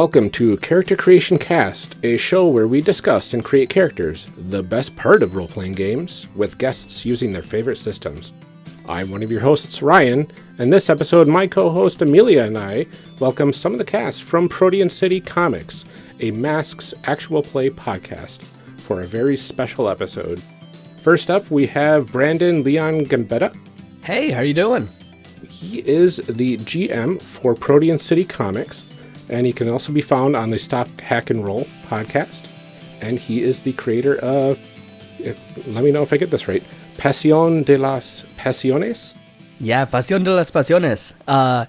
Welcome to Character Creation Cast, a show where we discuss and create characters, the best part of role playing games, with guests using their favorite systems. I'm one of your hosts, Ryan, and this episode, my co host Amelia and I welcome some of the cast from Protean City Comics, a Masks actual play podcast, for a very special episode. First up, we have Brandon Leon Gambetta. Hey, how are you doing? He is the GM for Protean City Comics, and he can also be found on the Stop Hack and Roll podcast. And he is the creator of, if, let me know if I get this right, Pasión de las Pasiones. Yeah, Pasión de las Pasiones. Uh,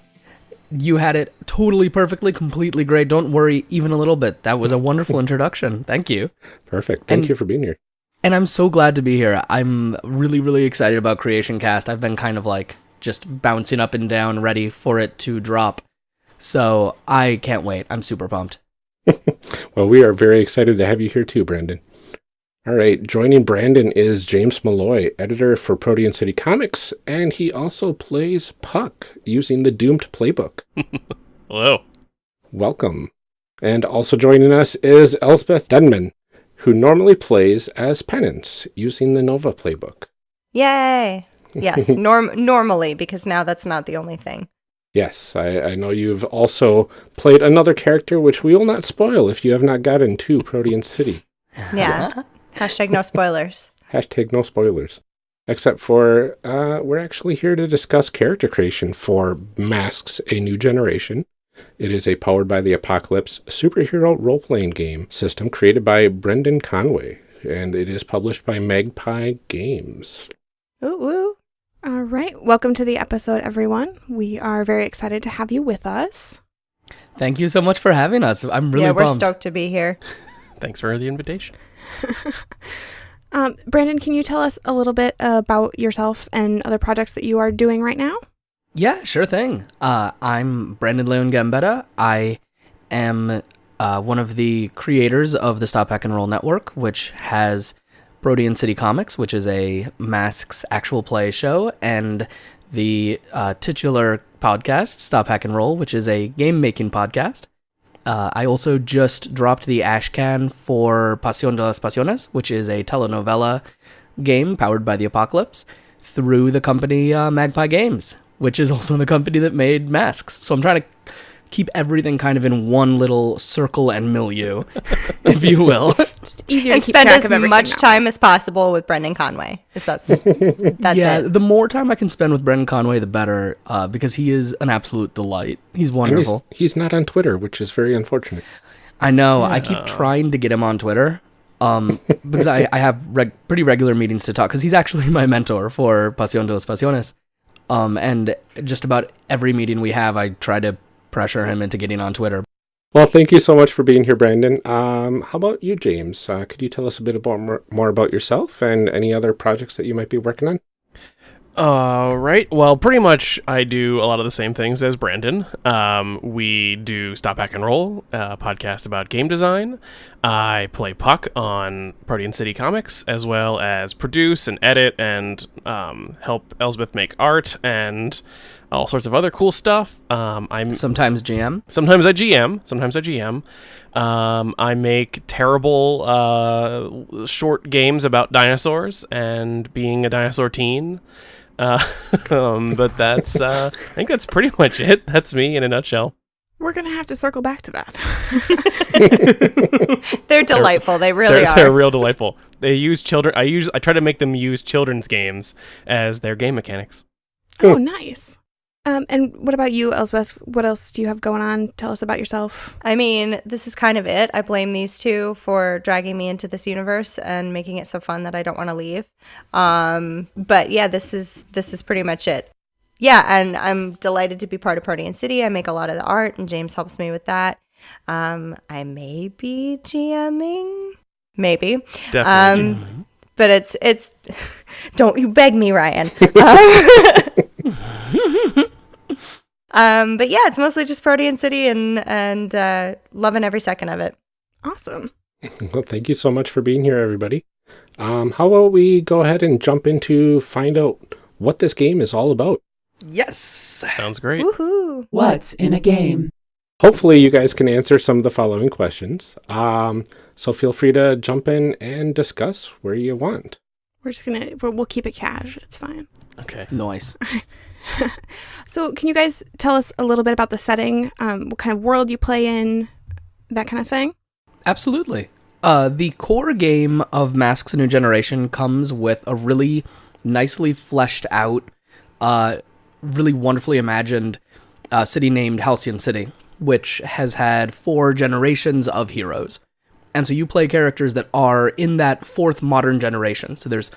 you had it totally perfectly, completely great. Don't worry even a little bit. That was a wonderful introduction. Thank you. Perfect. Thank And- you for being here. And I'm so glad to be here. I'm really, really excited about Creation Cast. I've been kind of like just bouncing up and down, ready for it to drop. So I can't wait. I'm super pumped. Well, we are very excited to have you here too, Brandon. All right, joining Brandon is James Malloy, editor for Protean City Comics, and he also plays Puck using the Doomed playbook. Hello. Welcome. And also joining us is Elspeth Denman, who normally plays as Penance using the Nova playbook. Yay! Yes, norm normally because now that's not the only thing. Yes, I, I know you've also played another character, which we will not spoil if you have not gotten to Protean City. Yeah. Hashtag no spoilers. Hashtag no spoilers. Except for, uh, we're actually here to discuss character creation for Masks, A New Generation. It is a powered by the apocalypse superhero role playing game system created by Brendan Conway, and it is published by Magpie Games. Ooh, ooh. All right. Welcome to the episode, everyone. We are very excited to have you with us. Thank you so much for having us. I'm really yeah, we're pumped. stoked to be here. Thanks for the invitation. Um, Brandon, can you tell us a little bit about yourself and other projects that you are doing right now? Yeah, sure thing. Uh, I'm Brandon Leon Gambetta. I am uh, one of the creators of the Stop Hack and Roll Network, which has Protean City Comics, which is a Masks actual play show, and the uh, titular podcast, Stop Hack and Roll, which is a game making podcast. Uh, I also just dropped the Ashcan for Pasión de las Pasiones, which is a telenovela game powered by the apocalypse through the company uh, Magpie Games, which is also the company that made masks. So I'm trying to keep everything kind of in one little circle and milieu, if you will. Just easier and to keep spend track as of everything. much now. time as possible with Brendan Conway. Is that's that's yeah, it. the more time I can spend with Brendan Conway, the better, uh, because he is an absolute delight. He's And he's, wonderful. he's not on Twitter, which is very unfortunate. I know. I keep trying to get him on Twitter. Um, because I, I have reg- pretty regular meetings to talk. Because he's actually my mentor for Pasión de las Pasiones. Um, and just about every meeting we have, I try to pressure him into getting on Twitter. Well, thank you so much for being here, Brandon. Um, how about you, James? Uh, could you tell us a bit about more, more about yourself and any other projects that you might be working on? All right. Well, pretty much I do a lot of the same things as Brandon. Um, we do Stop Hack and Roll, a podcast about game design. I play Puck on Protean City Comics, as well as produce and edit and um, help Elsbeth make art and all sorts of other cool stuff. Um, I'm Sometimes GM. Sometimes I GM. Sometimes I GM. Um, I make terrible uh, short games about dinosaurs and being a dinosaur teen. Uh, um, but that's uh, I think that's pretty much it. That's me in a nutshell. We're going to have to circle back to that. They're delightful. They really they're, are. they're real delightful. They use children. I use. I try to make them use children's games as their game mechanics. oh, nice. Um, and what about you, Elsbeth? What else do you have going on? Tell us about yourself. I mean, this is kind of it. I blame these two for dragging me into this universe and making it so fun that I don't want to leave. Um, but yeah, this is this is pretty much it. Yeah, and I'm delighted to be part of Protean City. I make a lot of the art, and James helps me with that. Um, I may be GMing, maybe, Definitely. um, but it's it's. don't you beg me, Ryan. Um, Um, but yeah, it's mostly just Protean City and and uh, loving every second of it. Awesome. Well, thank you so much for being here, everybody. Um, how about we go ahead and jump into find out what this game is all about? Yes. Sounds great. Woohoo! What's in a game? Hopefully, you guys can answer some of the following questions. Um, so feel free to jump in and discuss where you want. We're just gonna we're, we'll keep it cash. It's fine. Okay. Nice. So, can you guys tell us a little bit about the setting? Um, what kind of world you play in, that kind of thing? Absolutely. Uh, the core game of Masks: A New Generation comes with a really nicely fleshed out, uh, really wonderfully imagined uh, city named Halcyon City, which has had four generations of heroes. And so you play characters that are in that fourth modern generation. So there's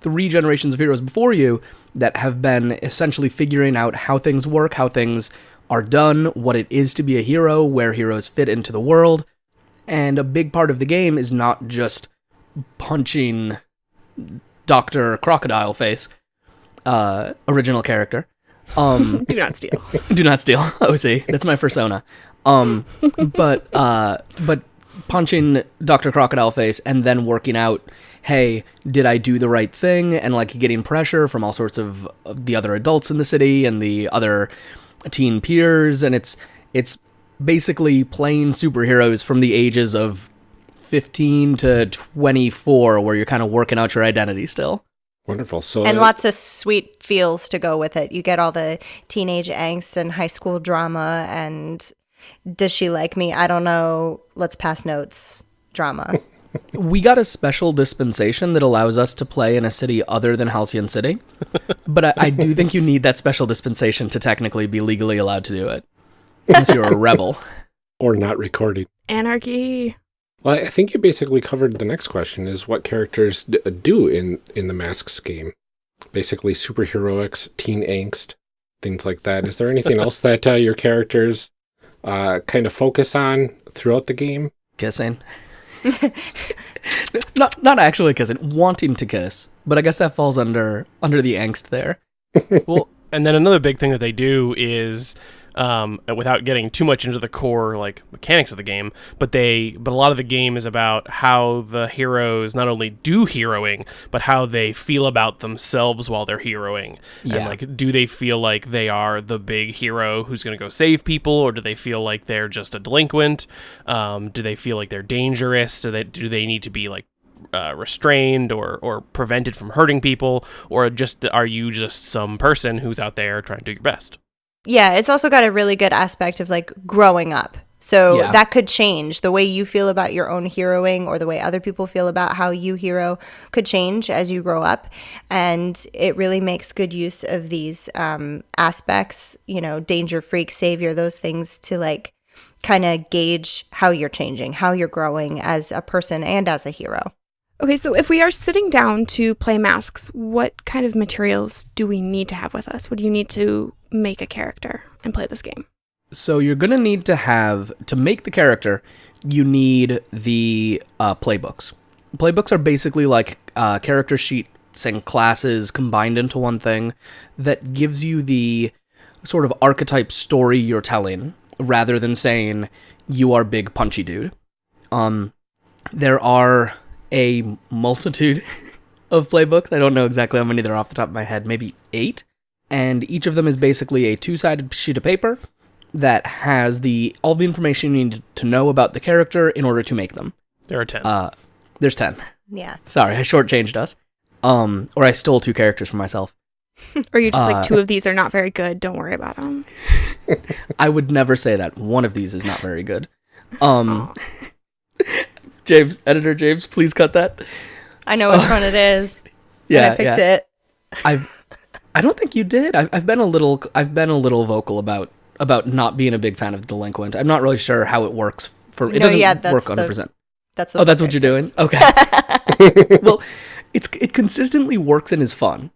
three generations of heroes before you that have been essentially figuring out how things work, how things are done, what it is to be a hero, where heroes fit into the world. And a big part of the game is not just punching Dr. Crocodile Face, uh, original character. Um, Do not steal. do not steal. OC. That's my persona. Um, but uh, but punching Doctor Crocodile Face and then working out. Hey, did I do the right thing? And like getting pressure from all sorts of, of the other adults in the city and the other teen peers, and it's it's basically playing superheroes from the ages of fifteen to twenty four, where you're kind of working out your identity still. Wonderful. So and lots of sweet feels to go with it. You get all the teenage angst and high school drama and does she like me? I don't know. Let's pass notes drama. We got a special dispensation that allows us to play in a city other than Halcyon City, but I, I do think you need that special dispensation to technically be legally allowed to do it, unless you're a rebel. or not recording. Anarchy. Well, I think you basically covered the next question: is what characters d- do in in the Masks game? Basically, superheroics, teen angst, things like that. Is there anything else that uh, your characters uh, kind of focus on throughout the game? Kissing. not not actually kissing, wanting to kiss, but I guess that falls under under the angst there. well, and then another big thing that they do is, um, without getting too much into the core like mechanics of the game, but they, but a lot of the game is about how the heroes not only do heroing, but how they feel about themselves while they're heroing. Yeah. And like, do they feel like they are the big hero who's going to go save people, or do they feel like they're just a delinquent? Um, do they feel like they're dangerous? Do they do they need to be like uh, restrained or or prevented from hurting people, or just are you just some person who's out there trying to do your best? Yeah, it's also got a really good aspect of like growing up. So Yeah. that could change. The way you feel about your own heroing or the way other people feel about how you hero could change as you grow up. And it really makes good use of these um, aspects, you know, danger, freak, savior, those things to like kind of gauge how you're changing, how you're growing as a person and as a hero. Okay, so if we are sitting down to play masks, what kind of materials do we need to have with us? What do you need to make a character and play this game? So you're gonna need to have to make the character. You need the uh, playbooks. Playbooks are basically like uh, character sheets and classes combined into one thing that gives you the sort of archetype story you're telling, rather than saying you are big punchy dude. Um, there are a multitude of playbooks. I don't know exactly how many there are off the top of my head. Maybe eight, and each of them is basically a two-sided sheet of paper that has the all the information you need to know about the character in order to make them. There are ten. Uh, there's ten. Yeah. Sorry, I shortchanged us. Um, or I stole two characters from myself. Or you're just Uh, like, two of these are not very good. Don't worry about them. I would never say that. One of these is not very good. Um, James, editor James, please cut that. I know which one it is. Yeah, and I picked yeah. it. I've, I don't think you did. I've, I've been a little, I've been a little vocal about about not being a big fan of delinquent. I'm not really sure how it works for. It No, doesn't yeah, that's work the- 100. percent That's the Oh, that's what you're doing. picked. Okay. well, it's it consistently works and is fun,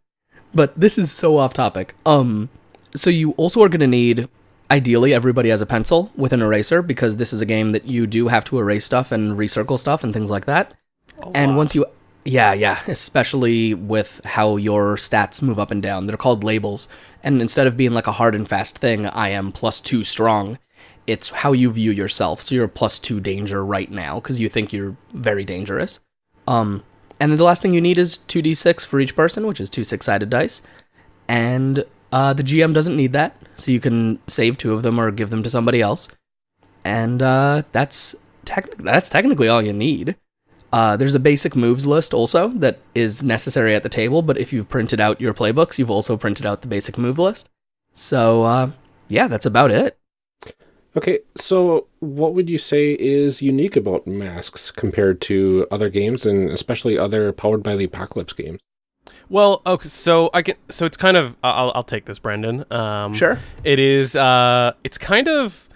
but this is so off topic. Um, so you also are going to need, ideally, everybody has a pencil with an eraser because this is a game that you do have to erase stuff and recircle stuff and things like that. and once you Yeah, yeah, especially with how your stats move up and down. They're called labels. And instead of being like a hard and fast thing, I am plus two strong, it's how you view yourself. So you're plus two danger right now because you think you're very dangerous. Um, and then the last thing you need is 2d6 for each person, which is two six sided dice. And uh, the GM doesn't need that, so you can save two of them or give them to somebody else. And uh, that's, tec- that's technically all you need. Uh, there's a basic moves list also that is necessary at the table, but if you've printed out your playbooks, you've also printed out the basic move list. So, uh, yeah, that's about it. Okay, so what would you say is unique about masks compared to other games, and especially other powered by the apocalypse games? Well, okay, so I can. So it's kind of. I'll, I'll take this, Brandon. Um, Sure. It is. Uh, it's kind of.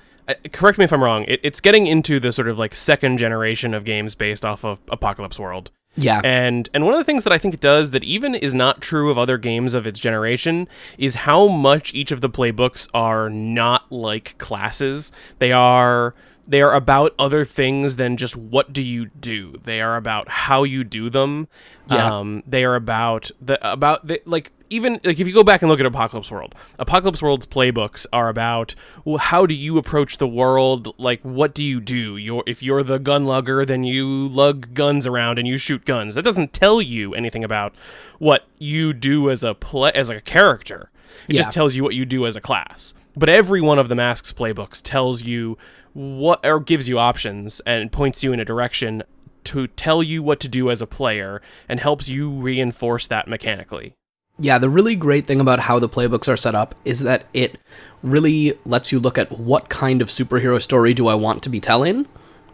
Correct me if I'm wrong. It, it's getting into the sort of like second generation of games based off of Apocalypse World. Yeah. And and one of the things that I think it does that even is not true of other games of its generation is how much each of the playbooks are not like classes. They are they are about other things than just what do you do. They are about how you do them. Yeah. Um, they are about the about the like even like if you go back and look at Apocalypse World, Apocalypse World's playbooks are about well, how do you approach the world? Like, what do you do? You're if you're the gun lugger, then you lug guns around and you shoot guns. That doesn't tell you anything about what you do as a play as a character. It Yeah. just tells you what you do as a class. But every one of the Masks playbooks tells you what or gives you options and points you in a direction to tell you what to do as a player and helps you reinforce that mechanically. Yeah, the really great thing about how the playbooks are set up is that it really lets you look at what kind of superhero story do I want to be telling,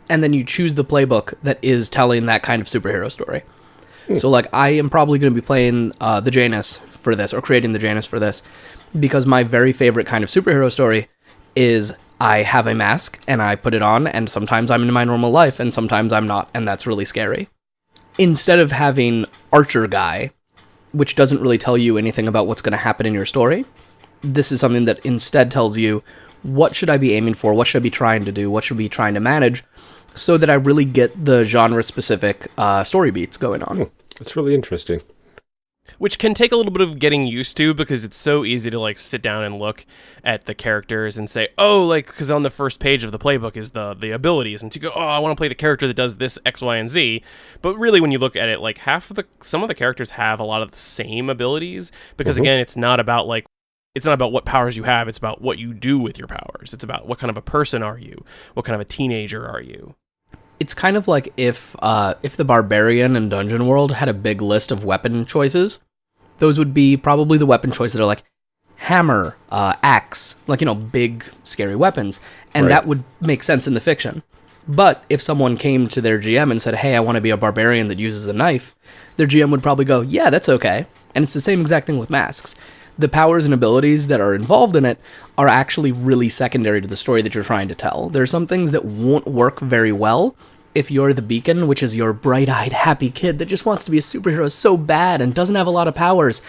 and then you choose the playbook that is telling that kind of superhero story. So, like, I am probably going to be playing uh, the Janus for this, or creating the Janus for this, because my very favorite kind of superhero story is I have a mask and I put it on, and sometimes I'm in my normal life, and sometimes I'm not, and that's really scary. Instead of having Archer Guy, which doesn't really tell you anything about what's going to happen in your story. This is something that instead tells you what should I be aiming for, what should I be trying to do, what should I be trying to manage, so that I really get the genre specific uh, story beats going on. That's really interesting. Which can take a little bit of getting used to because it's so easy to like sit down and look at the characters and say oh like because on the first page of the playbook is the the abilities and to go oh i want to play the character that does this x y and z. But really when you look at it like half of the some of the characters have a lot of the same abilities because Mhm. again it's not about like it's not about what powers you have it's about what you do with your powers. It's about what kind of a person are you? What kind of a teenager are you It's kind of like if uh, if the barbarian in Dungeon World had a big list of weapon choices. Those would be probably the weapon choices that are like hammer, uh, axe, like you know, big scary weapons, and Right. that would make sense in the fiction. But if someone came to their GM and said, "Hey, I want to be a barbarian that uses a knife," their GM would probably go, "Yeah, that's okay." And it's the same exact thing with masks. The powers and abilities that are involved in it are actually really secondary to the story that you're trying to tell. There are some things that won't work very well if you're the beacon, which is your bright-eyed, happy kid that just wants to be a superhero so bad and doesn't have a lot of powers,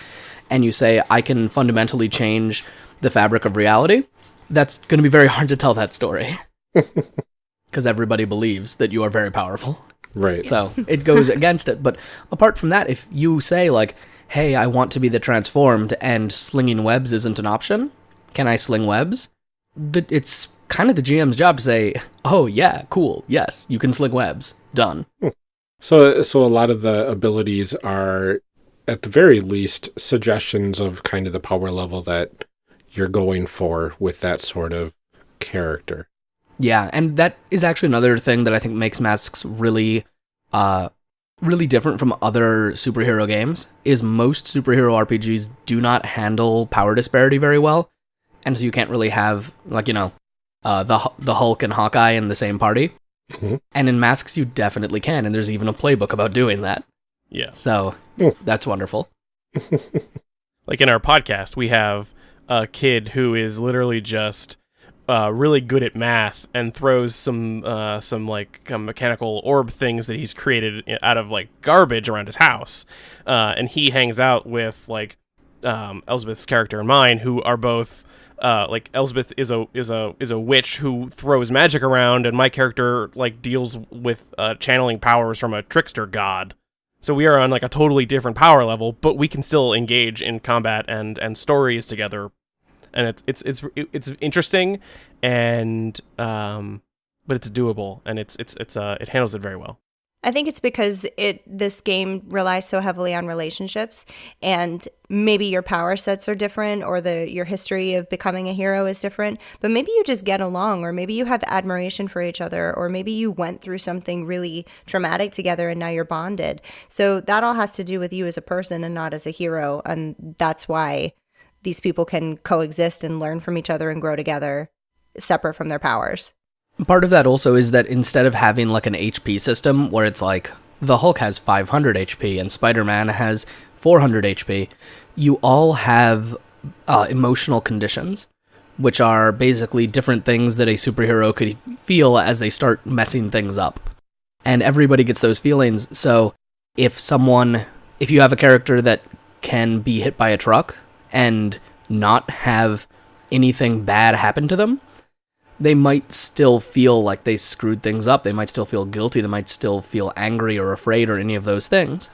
and you say, "I can fundamentally change the fabric of reality," that's going to be very hard to tell that story because everybody believes that you are very powerful. Right. So it goes against it. But apart from that, if you say like, "Hey, I want to be the transformed," and slinging webs isn't an option, can I sling webs? The, it's kind of the GM's job to say, "Oh yeah, cool, yes, you can sling webs. Done." So, so a lot of the abilities are, at the very least, suggestions of kind of the power level that you're going for with that sort of character. Yeah, and that is actually another thing that I think makes Masks really, uh, really different from other superhero games. Is most superhero RPGs do not handle power disparity very well, and so you can't really have like you know, uh, the the Hulk and Hawkeye in the same party. Mhm. And in Masks, you definitely can, and there's even a playbook about doing that. yeah So that's wonderful. like in our podcast we have a kid who is literally just uh, really good at math and throws some uh, some like uh, mechanical orb things that he's created out of like garbage around his house. Uh, and he hangs out with like um, Elsbeth's character and mine who are both uh, like Elsbeth is a is a is a witch who throws magic around and my character like deals with uh, channeling powers from a trickster god. So we are on like a totally different power level, but we can still engage in combat and and stories together, and it's it's it's it's interesting, and um, but it's doable, and it's it's it's uh it handles it very well. I think it's because it this game relies so heavily on relationships and maybe your power sets are different or the your history of becoming a hero is different, but maybe you just get along or maybe you have admiration for each other or maybe you went through something really traumatic together and now you're bonded. So that all has to do with you as a person and not as a hero and that's why these people can coexist and learn from each other and grow together separate from their powers. Part of that also is that instead of having like an HP system where it's like the Hulk has 500 HP and Spider Man has 400 HP, you all have uh, emotional conditions, which are basically different things that a superhero could feel as they start messing things up. And everybody gets those feelings. So if someone, if you have a character that can be hit by a truck and not have anything bad happen to them, they might still feel like they screwed things up. They might still feel guilty. They might still feel angry or afraid or any of those things.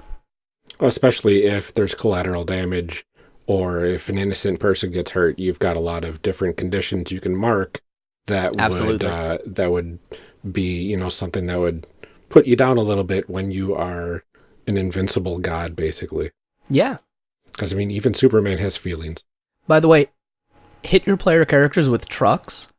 Especially if there's collateral damage or if an innocent person gets hurt, you've got a lot of different conditions you can mark that Absolutely. would uh, that would be you know something that would put you down a little bit when you are an invincible god, basically. Yeah. Because I mean, even Superman has feelings. By the way, hit your player characters with trucks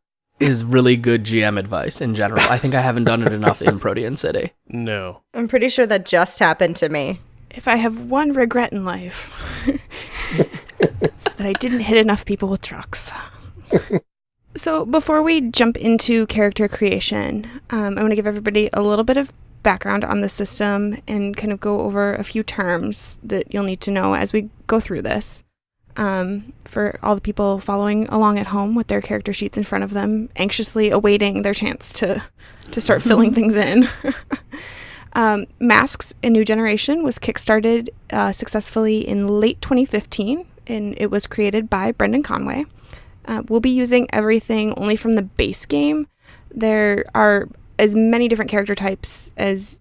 is really good GM advice in general. I think I haven't done it enough in Protean City. No. I'm pretty sure that just happened to me. If I have one regret in life, it's that I didn't hit enough people with trucks. so, before we jump into character creation, um, I want to give everybody a little bit of background on the system and kind of go over a few terms that you'll need to know as we go through this. Um, for all the people following along at home with their character sheets in front of them, anxiously awaiting their chance to to start filling things in. um, Masks: A New Generation was kickstarted uh, successfully in late 2015, and it was created by Brendan Conway. Uh, we'll be using everything only from the base game. There are as many different character types as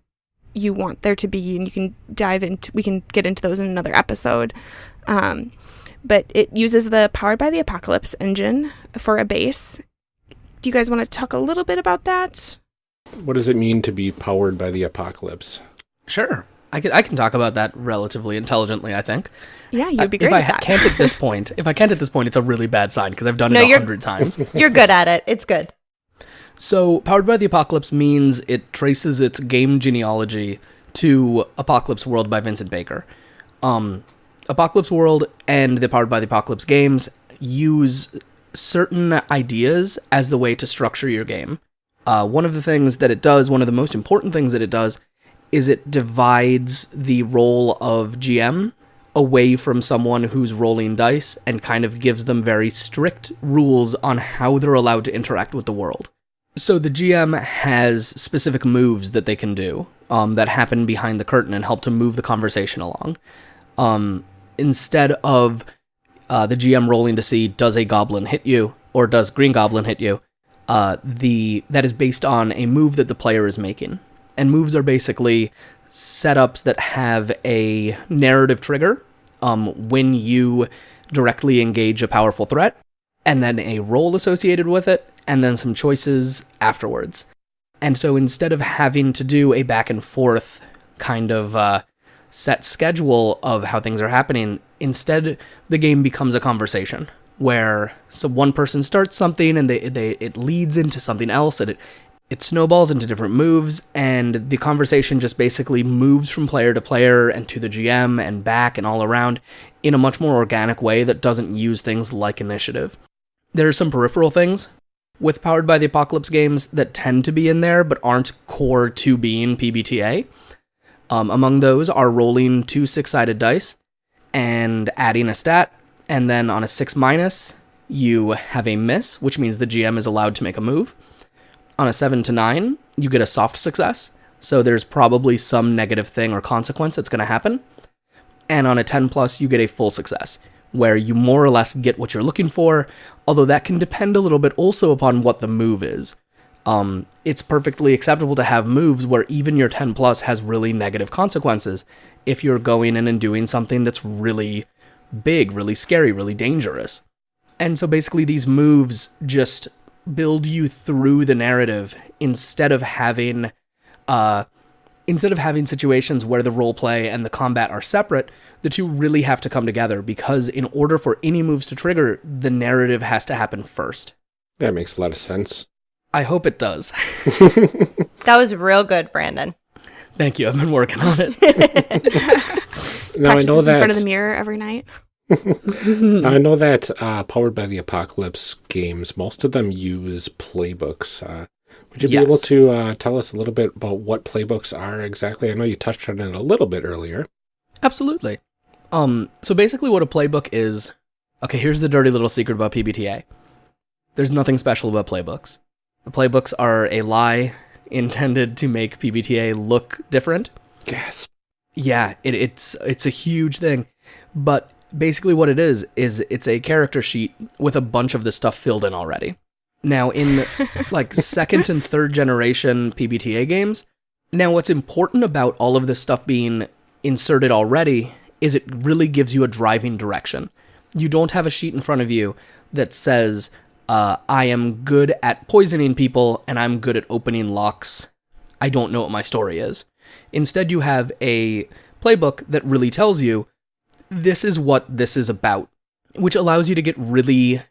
you want there to be, and you can dive into. We can get into those in another episode. Um, but it uses the Powered by the Apocalypse engine for a base. Do you guys want to talk a little bit about that? What does it mean to be powered by the apocalypse? Sure. I can, I can talk about that relatively intelligently, I think. Yeah, you'd be great if I at ha- that. can't at this point, if I can't at this point, it's a really bad sign because I've done No, it a hundred times. You're good at it. It's good. So, Powered by the Apocalypse means it traces its game genealogy to Apocalypse World by Vincent Baker. Um, Apocalypse World and the Powered by the Apocalypse games use certain ideas as the way to structure your game. Uh, one of the things that it does, one of the most important things that it does, is it divides the role of GM away from someone who's rolling dice and kind of gives them very strict rules on how they're allowed to interact with the world. So the GM has specific moves that they can do um, that happen behind the curtain and help to move the conversation along. Um, instead of uh, the GM rolling to see does a goblin hit you or does Green Goblin hit you, uh, the that is based on a move that the player is making. And moves are basically setups that have a narrative trigger um, when you directly engage a powerful threat, and then a roll associated with it, and then some choices afterwards. And so instead of having to do a back and forth kind of uh, set schedule of how things are happening, instead the game becomes a conversation where so one person starts something and they, they it leads into something else and it it snowballs into different moves and the conversation just basically moves from player to player and to the GM and back and all around in a much more organic way that doesn't use things like initiative. There are some peripheral things with Powered by the Apocalypse games that tend to be in there but aren't core to being PBTA. Um, among those are rolling two six sided dice and adding a stat, and then on a six minus, you have a miss, which means the GM is allowed to make a move. On a seven to nine, you get a soft success, so there's probably some negative thing or consequence that's going to happen. And on a 10 plus, you get a full success, where you more or less get what you're looking for, although that can depend a little bit also upon what the move is. Um, it's perfectly acceptable to have moves where even your 10 plus has really negative consequences. if you're going in and doing something that's really big, really scary, really dangerous. And so basically, these moves just build you through the narrative instead of having, uh, instead of having situations where the role play and the combat are separate. The two really have to come together because in order for any moves to trigger, the narrative has to happen first. That makes a lot of sense. I hope it does. That was real good, Brandon. Thank you. I've been working on it. Now I know Practices in that front of the mirror every night. I know that uh, powered by the apocalypse games, most of them use playbooks. Uh, would you be able to uh, tell us a little bit about what playbooks are exactly? I know you touched on it a little bit earlier. Absolutely. Um, so basically what a playbook is okay, here's the dirty little secret about PBTA. There's nothing special about playbooks. The playbooks are a lie intended to make PBTA look different. Yes. Yeah, it, it's it's a huge thing. But basically what it is is it's a character sheet with a bunch of the stuff filled in already. Now in like second and third generation PBTA games, now what's important about all of this stuff being inserted already is it really gives you a driving direction. You don't have a sheet in front of you that says uh, I am good at poisoning people and I'm good at opening locks. I don't know what my story is. Instead, you have a playbook that really tells you this is what this is about, which allows you to get really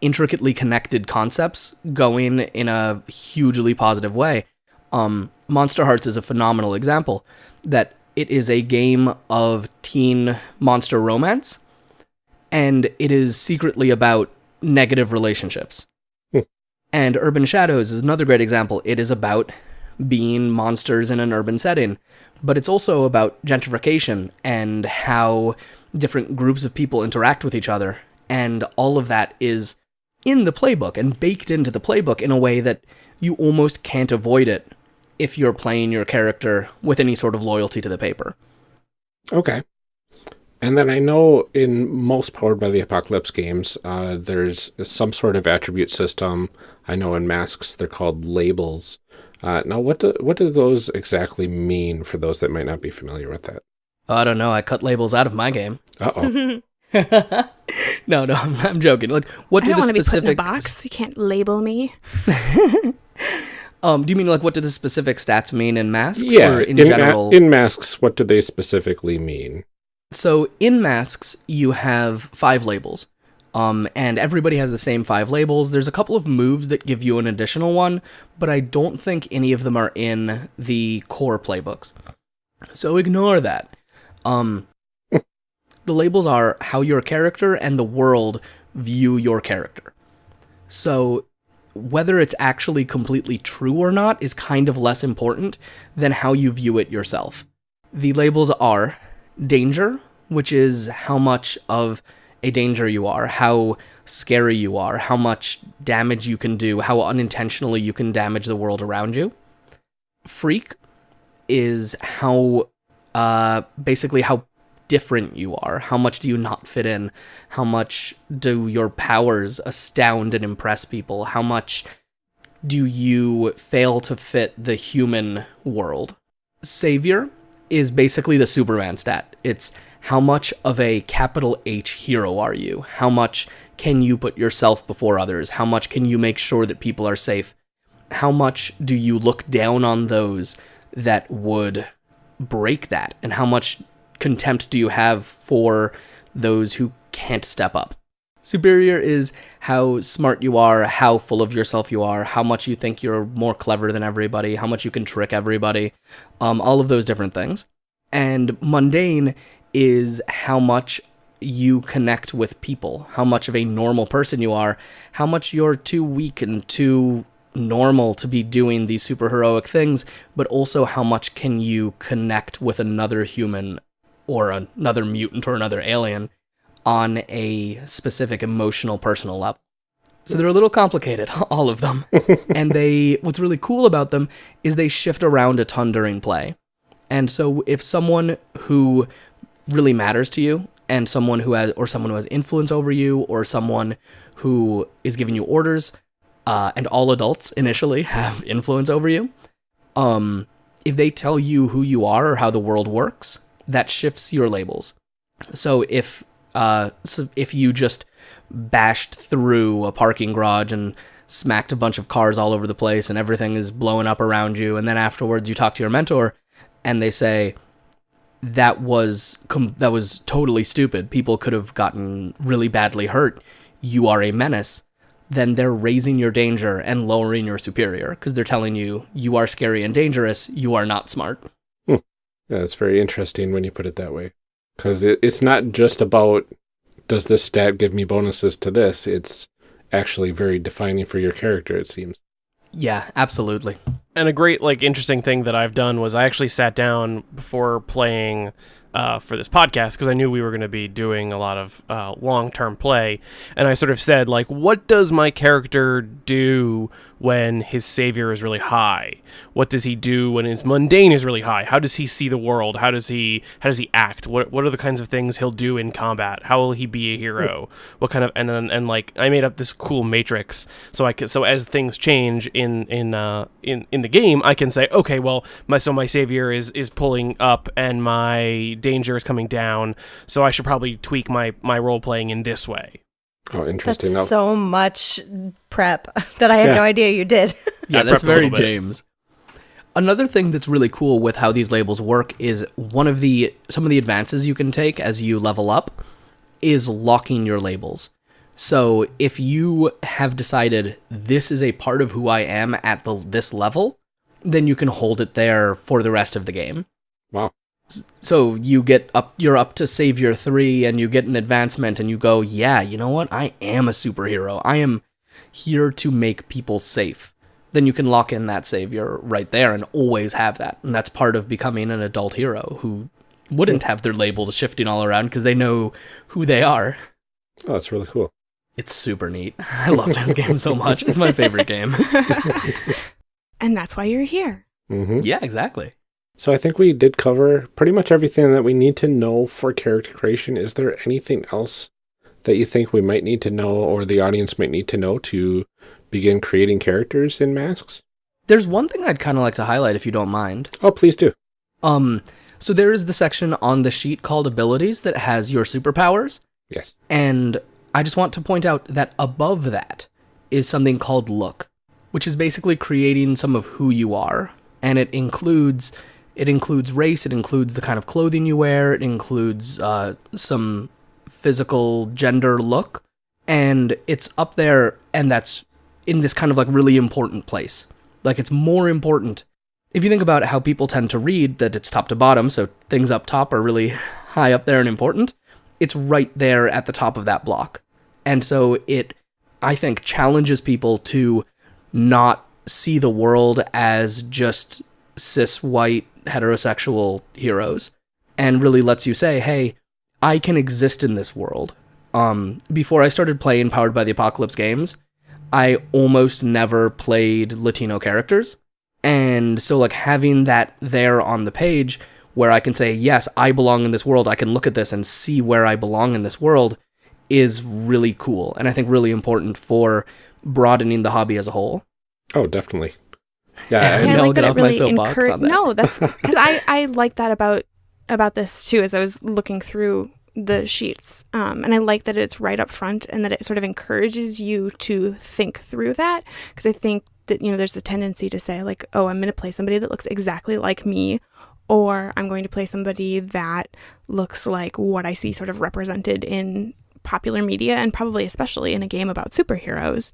intricately connected concepts going in a hugely positive way. Um, Monsterhearts is a phenomenal example that it is a game of teen monster romance, and it is secretly about negative relationships. Hmm. And Urban Shadows is another great example. It is about being monsters in an urban setting, but it's also about gentrification and how different groups of people interact with each other. And all of that is in the playbook and baked into the playbook in a way that you almost can't avoid it if you're playing your character with any sort of loyalty to the paper. Okay. And then I know in most Powered by the Apocalypse games, uh, there's some sort of attribute system. I know in Masks they're called labels. Uh, now, what do what do those exactly mean for those that might not be familiar with that? I don't know. I cut labels out of my game. Uh oh. no, no, I'm, I'm joking. Like, what I do don't the to be put in a specific box. You can't label me. um? Do you mean like what do the specific stats mean in masks? yeah. or in, ma- general? in Masks, what do they specifically mean? So in masks, you have five labels. Um, and everybody has the same five labels. There's a couple of moves that give you an additional one, but I don't think any of them are in the core playbooks. So ignore that. Um, the labels are how your character and the world view your character. So whether it's actually completely true or not is kind of less important than how you view it yourself. The labels are danger, which is how much of a danger you are, how scary you are, how much damage you can do, how unintentionally you can damage the world around you. Freak is how, uh, basically how different you are. How much do you not fit in? How much do your powers astound and impress people? How much do you fail to fit the human world? Savior is basically the Superman stat. It's how much of a capital H hero are you? How much can you put yourself before others? How much can you make sure that people are safe? How much do you look down on those that would break that? And how much contempt do you have for those who can't step up? Superior is how smart you are, how full of yourself you are, how much you think you're more clever than everybody, how much you can trick everybody, um, all of those different things. And mundane is how much you connect with people, how much of a normal person you are, how much you're too weak and too normal to be doing these super heroic things, but also how much can you connect with another human or another mutant or another alien on a specific emotional personal level. So they're a little complicated, all of them. and they what's really cool about them is they shift around a ton during play. And so if someone who really matters to you and someone who has or someone who has influence over you or someone who is giving you orders uh, and all adults initially have influence over you um if they tell you who you are or how the world works that shifts your labels. So if uh, so if you just bashed through a parking garage and smacked a bunch of cars all over the place and everything is blowing up around you, and then afterwards you talk to your mentor and they say that was com- that was totally stupid. People could have gotten really badly hurt. You are a menace. Then they're raising your danger and lowering your superior because they're telling you you are scary and dangerous. You are not smart. Yeah, it's very interesting when you put it that way. Because it, it's not just about does this stat give me bonuses to this? It's actually very defining for your character, it seems. Yeah, absolutely. and a great like interesting thing that I've done was I actually sat down before playing uh, for this podcast because I knew we were going to be doing a lot of uh, long term play, and I sort of said like, what does my character do when his savior is really high? What does he do when his mundane is really high? How does he see the world? How does he how does he act? What what are the kinds of things he'll do in combat? How will he be a hero? What kind of and then and like I made up this cool matrix so I could so as things change in in uh in in the game I can say okay well my so my savior is is pulling up and my danger is coming down so I should probably tweak my my role playing in this way. Oh, interesting. That's Now- so much prep that I had Yeah. no idea you did. Yeah, that's very. James. Another thing that's really cool with how these labels work is one of the some of the advances you can take as you level up is locking your labels. So if you have decided this is a part of who I am at the, this level, then you can hold it there for the rest of the game. Wow. So you get up you're up to savior 3 and you get an advancement and you go, "Yeah, you know what? I am a superhero. I am here to make people safe." Then you can lock in that savior right there and always have that. And that's part of becoming an adult hero who wouldn't have their labels shifting all around because they know who they are. Oh, that's really cool. It's super neat. I love this game so much. It's my favorite game. and that's why you're here. hmm Yeah, exactly. So I think we did cover pretty much everything that we need to know for character creation. Is there anything else that you think we might need to know or the audience might need to know to begin creating characters in masks? There's one thing I'd kind of like to highlight if you don't mind. Oh, please do. Um, so there is the section on the sheet called abilities that has your superpowers, Yes. and I just want to point out that above that is something called look, which is basically creating some of who you are, and it includes it includes race, it includes the kind of clothing you wear, it includes uh, some physical gender look, and it's up there, and that's in this kind of like really important place. Like it's more important if you think about how people tend to read that it's top to bottom, so things up top are really high up there and important, it's right there at the top of that block. And so it, I think, challenges people to not see the world as just cis white heterosexual heroes and really lets you say, hey, I can exist in this world. Um, before I started playing Powered by the Apocalypse games, I almost never played Latino characters. And so, like, having that there on the page where I can say, yes, I belong in this world, I can look at this and see where I belong in this world is really cool. And I think really important for broadening the hobby as a whole. Oh, definitely. Yeah. And- I know, get off my soapbox encour- that. No, that's because I I like that about about this too. As I was looking through the sheets, um, and I like that it's right up front and that it sort of encourages you to think through that. Because I think that you know there's a tendency to say like, oh, I'm going to play somebody that looks exactly like me. Or I'm going to play somebody that looks like what I see sort of represented in popular media and probably especially in a game about superheroes.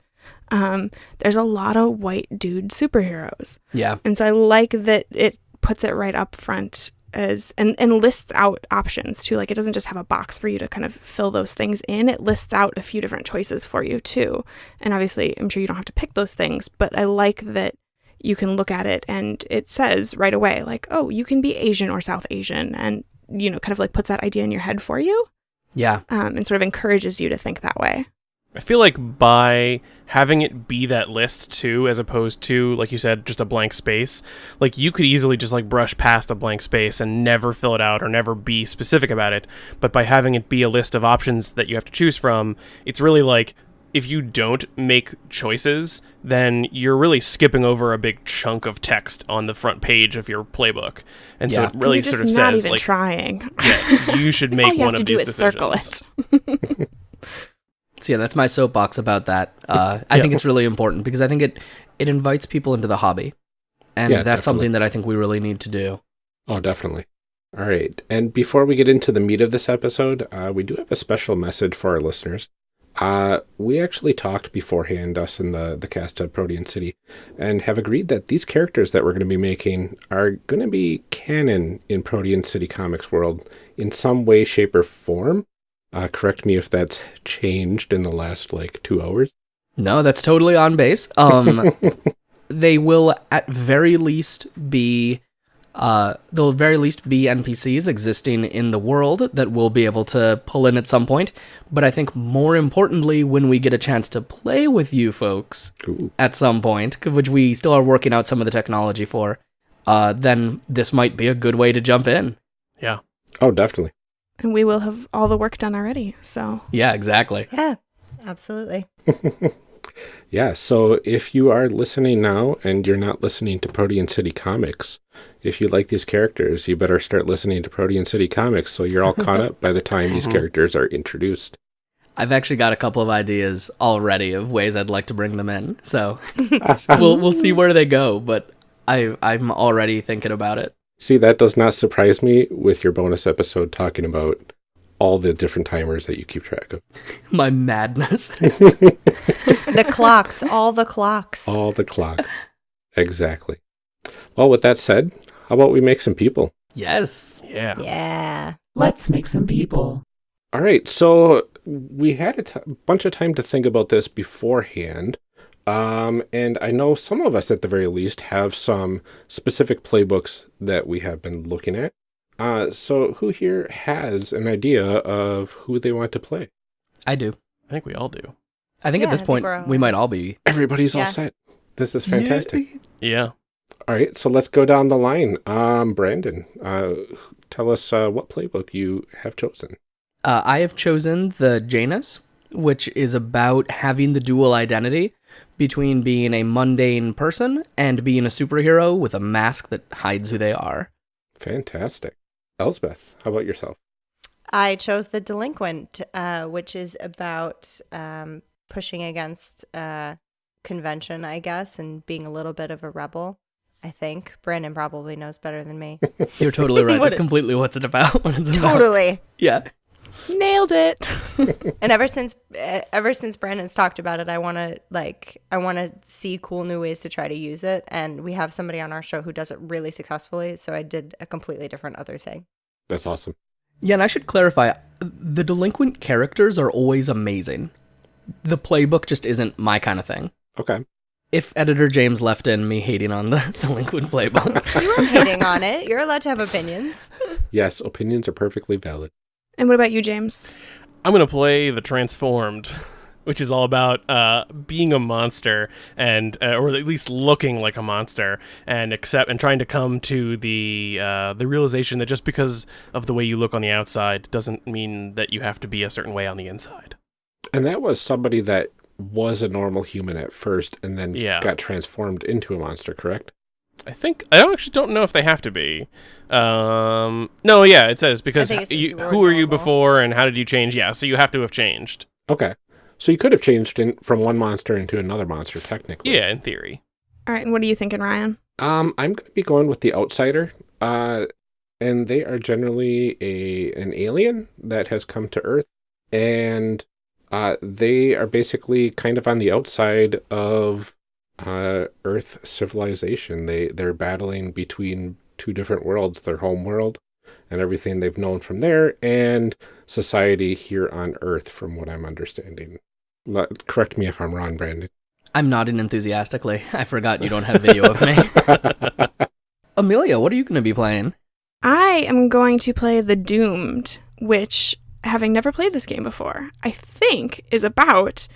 Um, there's a lot of white dude superheroes. Yeah. And so I like that it puts it right up front as and, and lists out options too. Like it doesn't just have a box for you to kind of fill those things in. It lists out a few different choices for you too. And obviously I'm sure you don't have to pick those things, but I like that you can look at it and it says right away, like, oh, you can be Asian or South Asian and you know, kind of like puts that idea in your head for you. Yeah. Um, and sort of encourages you to think that way. I feel like by having it be that list too, as opposed to, like you said, just a blank space, like you could easily just like brush past a blank space and never fill it out or never be specific about it. But by having it be a list of options that you have to choose from, it's really like if you don't make choices, then you're really skipping over a big chunk of text on the front page of your playbook, and so it really sort of not says even like, trying. yeah, you should make All you one have to of do these is circle it. So yeah, that's my soapbox about that. Uh, I Yeah. think it's really important because I think it it invites people into the hobby, and Yeah, that's definitely. something that I think we really need to do. Oh, definitely. All right. And before we get into the meat of this episode, uh, we do have a special message for our listeners. Uh, we actually talked beforehand, us and the, the cast of Protean City, and have agreed that these characters that we're going to be making are going to be canon in Protean City Comics world in some way, shape, or form. Uh, correct me if that's changed in the last like two hours. No, that's totally on base. Um, they will at very least be uh they'll at very least be npcs existing in the world that we'll be able to pull in at some point but i think more importantly when we get a chance to play with you folks Ooh. at some point which we still are working out some of the technology for uh then this might be a good way to jump in Yeah. Oh, definitely. And we will have all the work done already. So yeah exactly Yeah, absolutely. Yeah, so if you are listening now and you're not listening to Protean City Comics, if you like these characters, you better start listening to Protean City Comics so you're all caught up by the time these Mhm. characters are introduced. i've actually got a couple of ideas already of ways i'd like to bring them in so we'll we'll see where they go but i i'm already thinking about it See, that does not surprise me with your bonus episode talking about all the different timers that you keep track of. my madness The clocks, all the clocks. All the clock. exactly. Well, with that said, how about we make some people? yes Yeah. Yeah. Let's make some people. All right, so we had a t- bunch of time to think about this beforehand. Um, and I know some of us, at the very least, have some specific playbooks that we have been looking at. Uh, so who here has an idea of who they want to play? i do I think we all do. i think Yeah, at this I point we're all- we might all be Everybody's Yeah. all set. This is fantastic. Yeah. All right, so let's go down the line. Um, Brandon, uh, tell us uh, what playbook you have chosen. Uh, I have chosen the Janus, which is about having the dual identity between being a mundane person and being a superhero with a mask that hides who they are. Fantastic. Elsbeth, how about yourself? I chose the delinquent, uh, which is about um, pushing against uh, convention, I guess, and being a little bit of a rebel. I think Brandon probably knows better than me. You're totally right. That's completely what's it about. What it's about. totally. Yeah. Nailed it. And ever since eh, ever since Brandon's talked about it, I want to like I want to see cool new ways to try to use it. And we have somebody on our show who does it really successfully. So I did a completely different other thing. That's awesome. Yeah, and I should clarify the delinquent characters are always amazing. The playbook just isn't my kind of thing. Okay. If editor James left in me hating on the delinquent playbook, You weren't hating on it. You're allowed to have opinions. Yes, opinions are perfectly valid. And what about you, James? I'm gonna play the Transformed, which is all about uh, being a monster and, uh, or at least looking like a monster, and accept and trying to come to the uh, the realization that just because of the way you look on the outside doesn't mean that you have to be a certain way on the inside. And that was somebody that was a normal human at first and then Yeah. got transformed into a monster, correct? I think I don't actually don't know if they have to be. Um, no, yeah, it says because it says you, you were who were you before and how did you change? Yeah, so you have to have changed. Okay. So you could have changed in, from one monster into another monster, technically. Yeah, in theory. All right, and what are you thinking, Ryan? Um, I'm going to be going with the outsider. Uh, and they are generally a an alien that has come to Earth, and uh, they are basically kind of on the outside of uh, Earth civilization. They they're battling between two different worlds: their home world and everything they've known from there, and society here on Earth, from what I'm understanding. Le- correct me if I'm wrong, Brandon. I'm nodding enthusiastically. I forgot you don't have video of me. Amelia, what are you going to be playing? I am going to play The Doomed, which, having never played this game before, I think is about.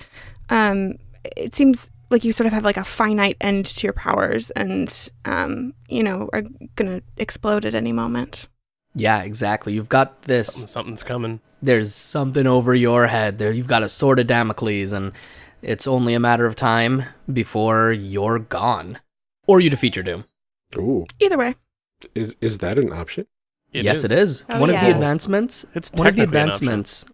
Um, it seems like you sort of have like a finite end to your powers, and um, you know are gonna explode at any moment. Yeah, exactly. You've got this Something, something's coming. there's something over your head there you've got a sword of damocles and It's only a matter of time before you're gone. Or you defeat your doom. Ooh, Either way. is is that an option? yes, it is. Oh, one of the advancements. It's one of the technically an option. advancements.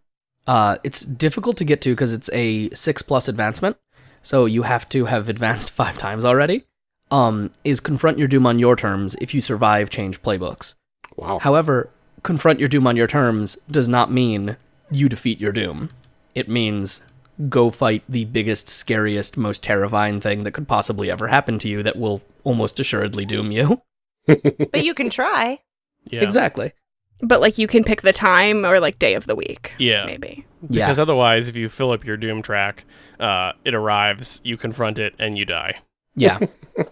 Uh, it's difficult to get to because it's a six plus advancement, so you have to have advanced five times already. Um, is confront your doom on your terms. If you survive, change playbooks. Wow. However, confront your doom on your terms does not mean you defeat your doom. It means go fight the biggest, scariest, most terrifying thing that could possibly ever happen to you that will almost assuredly doom you. But you can try. Yeah. Exactly. But like you can pick the time or like day of the week. Yeah. Maybe. Yeah. Because otherwise, if you fill up your Doom track, uh, it arrives, you confront it, and you die. Yeah.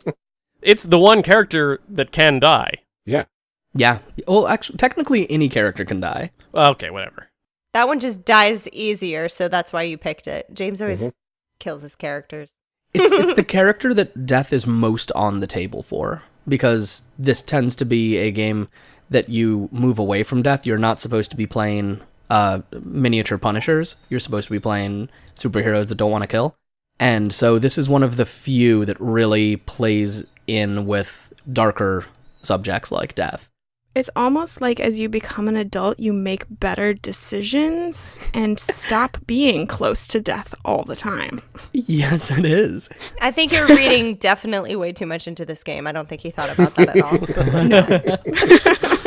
It's the one character that can die. yeah. Yeah. Well, actually, technically, any character can die. Okay, whatever. That one just dies easier, so that's why you picked it. James always Mhm. kills his characters. It's it's the character that death is most on the table for because this tends to be a game that you move away from death. You're not supposed to be playing uh, miniature punishers. You're supposed to be playing superheroes that don't want to kill. And so this is one of the few that really plays in with darker subjects like death. It's almost like as you become an adult, you make better decisions and stop being close to death all the time. Yes, it is. I think you're reading definitely way too much into this game. I don't think he thought about that at all.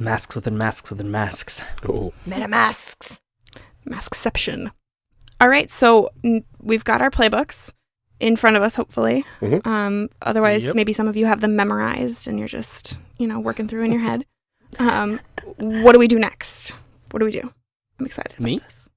Masks within masks within masks. Oh, Metamasks. Maskception. All right, so n- we've got our playbooks in front of us, hopefully. Mhm. Um, otherwise, Yep. maybe some of you have them memorized and you're just, you know, working through in your head. Um, what do we do next? What do we do? I'm excited. about Me? This.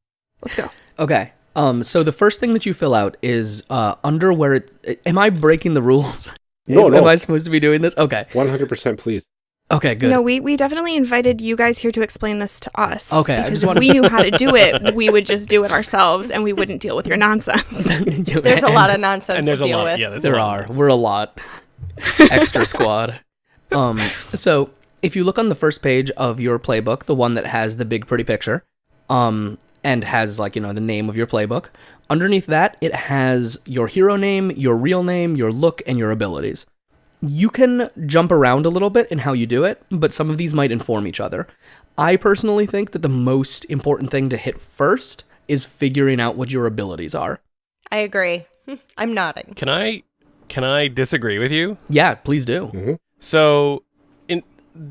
Let's go. Okay. Um. So the first thing that you fill out is uh under where it. Am I breaking the rules? No, Am no. I supposed to be doing this? Okay. 100% please. Okay. Good. No, we, we definitely invited you guys here to explain this to us. Okay, I Because just if wanna- we knew how to do it, we would just do it ourselves and we wouldn't deal with your nonsense. There's a lot of nonsense and there's to a deal lot. with. Yeah, there's There lot. are. We're a lot. Extra squad. Um. So if you look on the first page of your playbook, the one that has the big pretty picture, um, and has like you know the name of your playbook. Underneath that, it has your hero name, your real name, your look, and your abilities. You can jump around a little bit in how you do it, but some of these might inform each other. I personally think that the most important thing to hit first is figuring out what your abilities are. I agree. I'm nodding. Can I can I disagree with you? Yeah, please do. Mm-hmm. So, in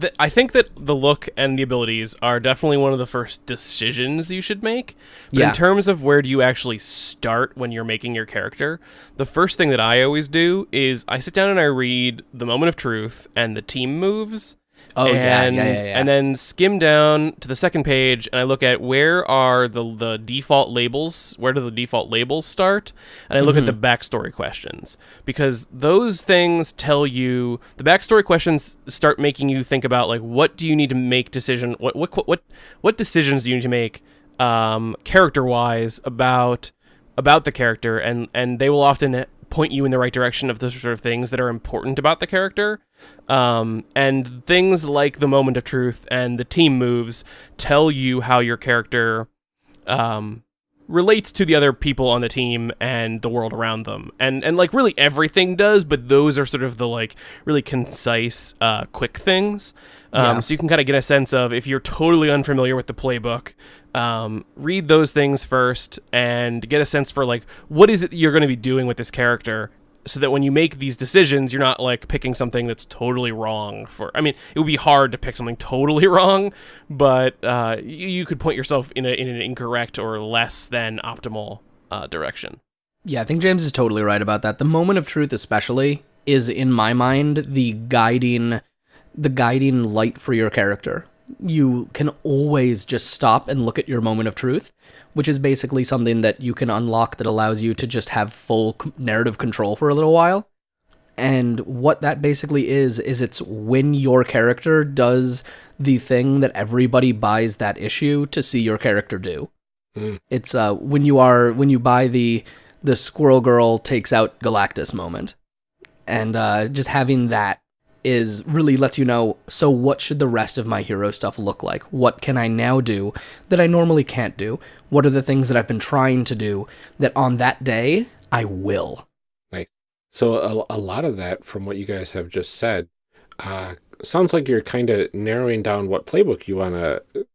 th- I think that the look and the abilities are definitely one of the first decisions you should make. But Yeah. in terms of where do you actually start when you're making your character, the first thing that I always do is I sit down and I read the moment of truth and the team moves. Oh yeah, and, yeah, yeah, yeah. And then skim down to the second page, and I look at where are the the default labels. Where do the default labels start? And I look at the Mm-hmm. backstory questions because those things tell you the backstory questions start making you think about like what do you need to make decision what what what what decisions do you need to make um, character wise about about the character and and they will often point you in the right direction of the sort of things that are important about the character. Um, and things like the moment of truth and the team moves tell you how your character um, relates to the other people on the team and the world around them and and like really everything does but those are sort of the like really concise uh, quick things um, Yeah. so you can kind of get a sense of if you're totally unfamiliar with the playbook um, read those things first and get a sense for like what is it you're going to be doing with this character so that when you make these decisions you're not like picking something that's totally wrong for i mean it would be hard to pick something totally wrong but uh, you, you could point yourself in, a, in an incorrect or less than optimal uh, direction Yeah, I think James is totally right about that. The moment of truth especially is in my mind the guiding the guiding light for your character. You can always just stop and look at your moment of truth, which is basically something that you can unlock that allows you to just have full narrative control for a little while. And what that basically is is it's when your character does the thing that everybody buys that issue to see your character do. Mm. It's uh when you are when you buy the the Squirrel Girl takes out Galactus moment, and uh, just having that is really lets you know so what should the rest of my hero stuff look like? What can I now do that I normally can't do? What are the things that I've been trying to do that on that day I will? So a, a lot of that, from what you guys have just said, uh, sounds like you're kind of narrowing down what playbook you want to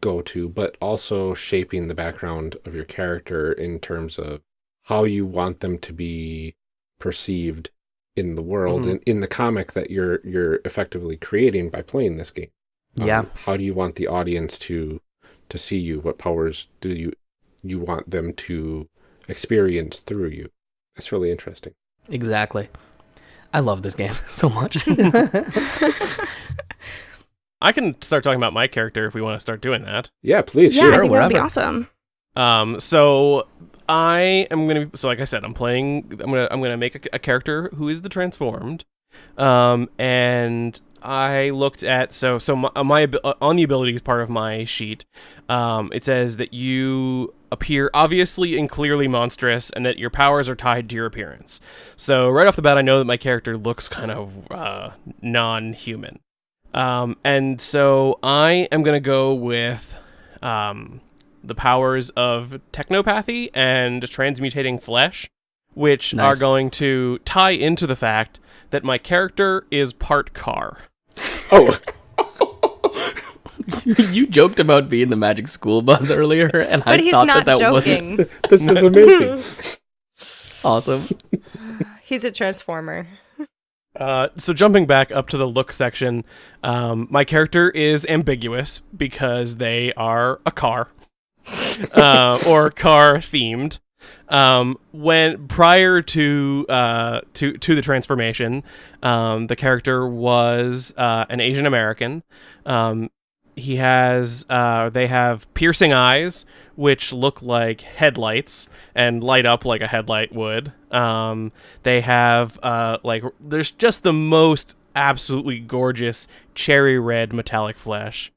go to, but also shaping the background of your character in terms of how you want them to be perceived in the world Mhm. and in the comic that you're you're effectively creating by playing this game. Um, Yeah. How do you want the audience to to see you? What powers do you you want them to experience through you? That's really interesting. Exactly. I love this game so much. I can start talking about my character if we want to start doing that. Yeah, please. yeah, sure. I think that would be awesome. Um, so I am gonna. So like I said, I'm playing. I'm gonna. I'm gonna make a, a character who is the transformed. Um, and I looked at so so my, my uh, on the abilities part of my sheet. Um, it says that you appear obviously and clearly monstrous, and that your powers are tied to your appearance. So right off the bat, I know that my character looks kind of uh, non-human. Um, and so I am gonna go with um, the powers of technopathy and transmutating flesh, which are going to tie into the fact that my character is part car. Oh, you joked about being the magic school bus earlier, and I But he's thought not that that wasn't this is amazing. awesome. He's a transformer. Uh, so jumping back up to the look section, um, my character is ambiguous because they are a car, uh, or car themed. Um, when prior to uh, to to the transformation, um, the character was uh, an Asian American. Um, he has uh, they have piercing eyes which look like headlights and light up like a headlight would. Um, they have uh, like there's just the most absolutely gorgeous cherry red metallic flesh.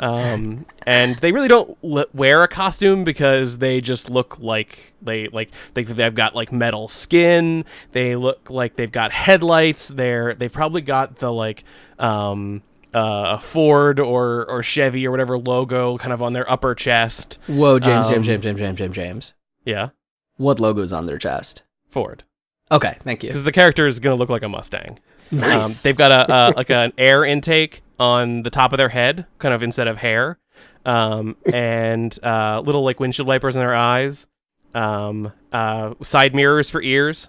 Um, and they really don't wear a costume because they just look like they like they, they've got like metal skin. They look like they've got headlights. They're they've probably got the like um uh Ford or or Chevy or whatever logo kind of on their upper chest. Whoa, James, Um, James, James, James, James, James, James. Yeah, What logo's on their chest? Ford. Okay, thank you. Because the character is gonna look like a Mustang. Nice. Um, they've got a, a like an air intake on the top of their head, kind of instead of hair, um, and uh, little like windshield wipers in their eyes, um, uh, side mirrors for ears,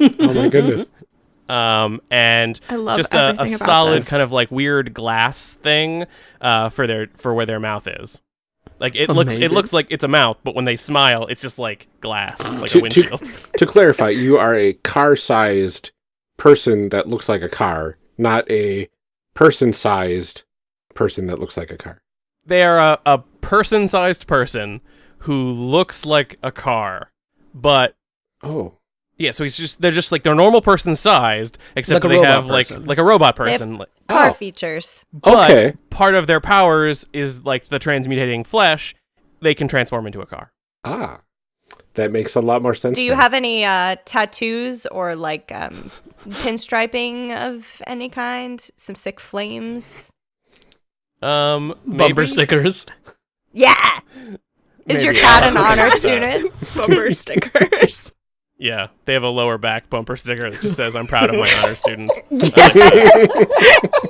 Oh my goodness. um, and I love just a, a solid this. kind of like weird glass thing uh, for their for where their mouth is. Like it looks, it looks like it's a mouth, but when they smile, it's just like glass, like To- a to- windshield. to clarify, you are a car-sized person that looks like a car, not a person-sized person that looks like a car. they are a, a person-sized person who looks like a car, but Oh, yeah, so he's just they're just like they're normal person sized, except Like they have like person. like a robot They have- person. Like, Car Oh. features. but Okay. part of their powers is like the transmutating flesh. They can transform into a car. ah, that makes a lot more sense. Do you now. have any uh, tattoos or like um, pinstriping of any kind? Some sick flames? Um, Bumper maybe- stickers. Yeah. Is your cat an honor look into that. student? bumper stickers. Yeah, they have a lower back bumper sticker that just says "I'm proud of my honor student." yes.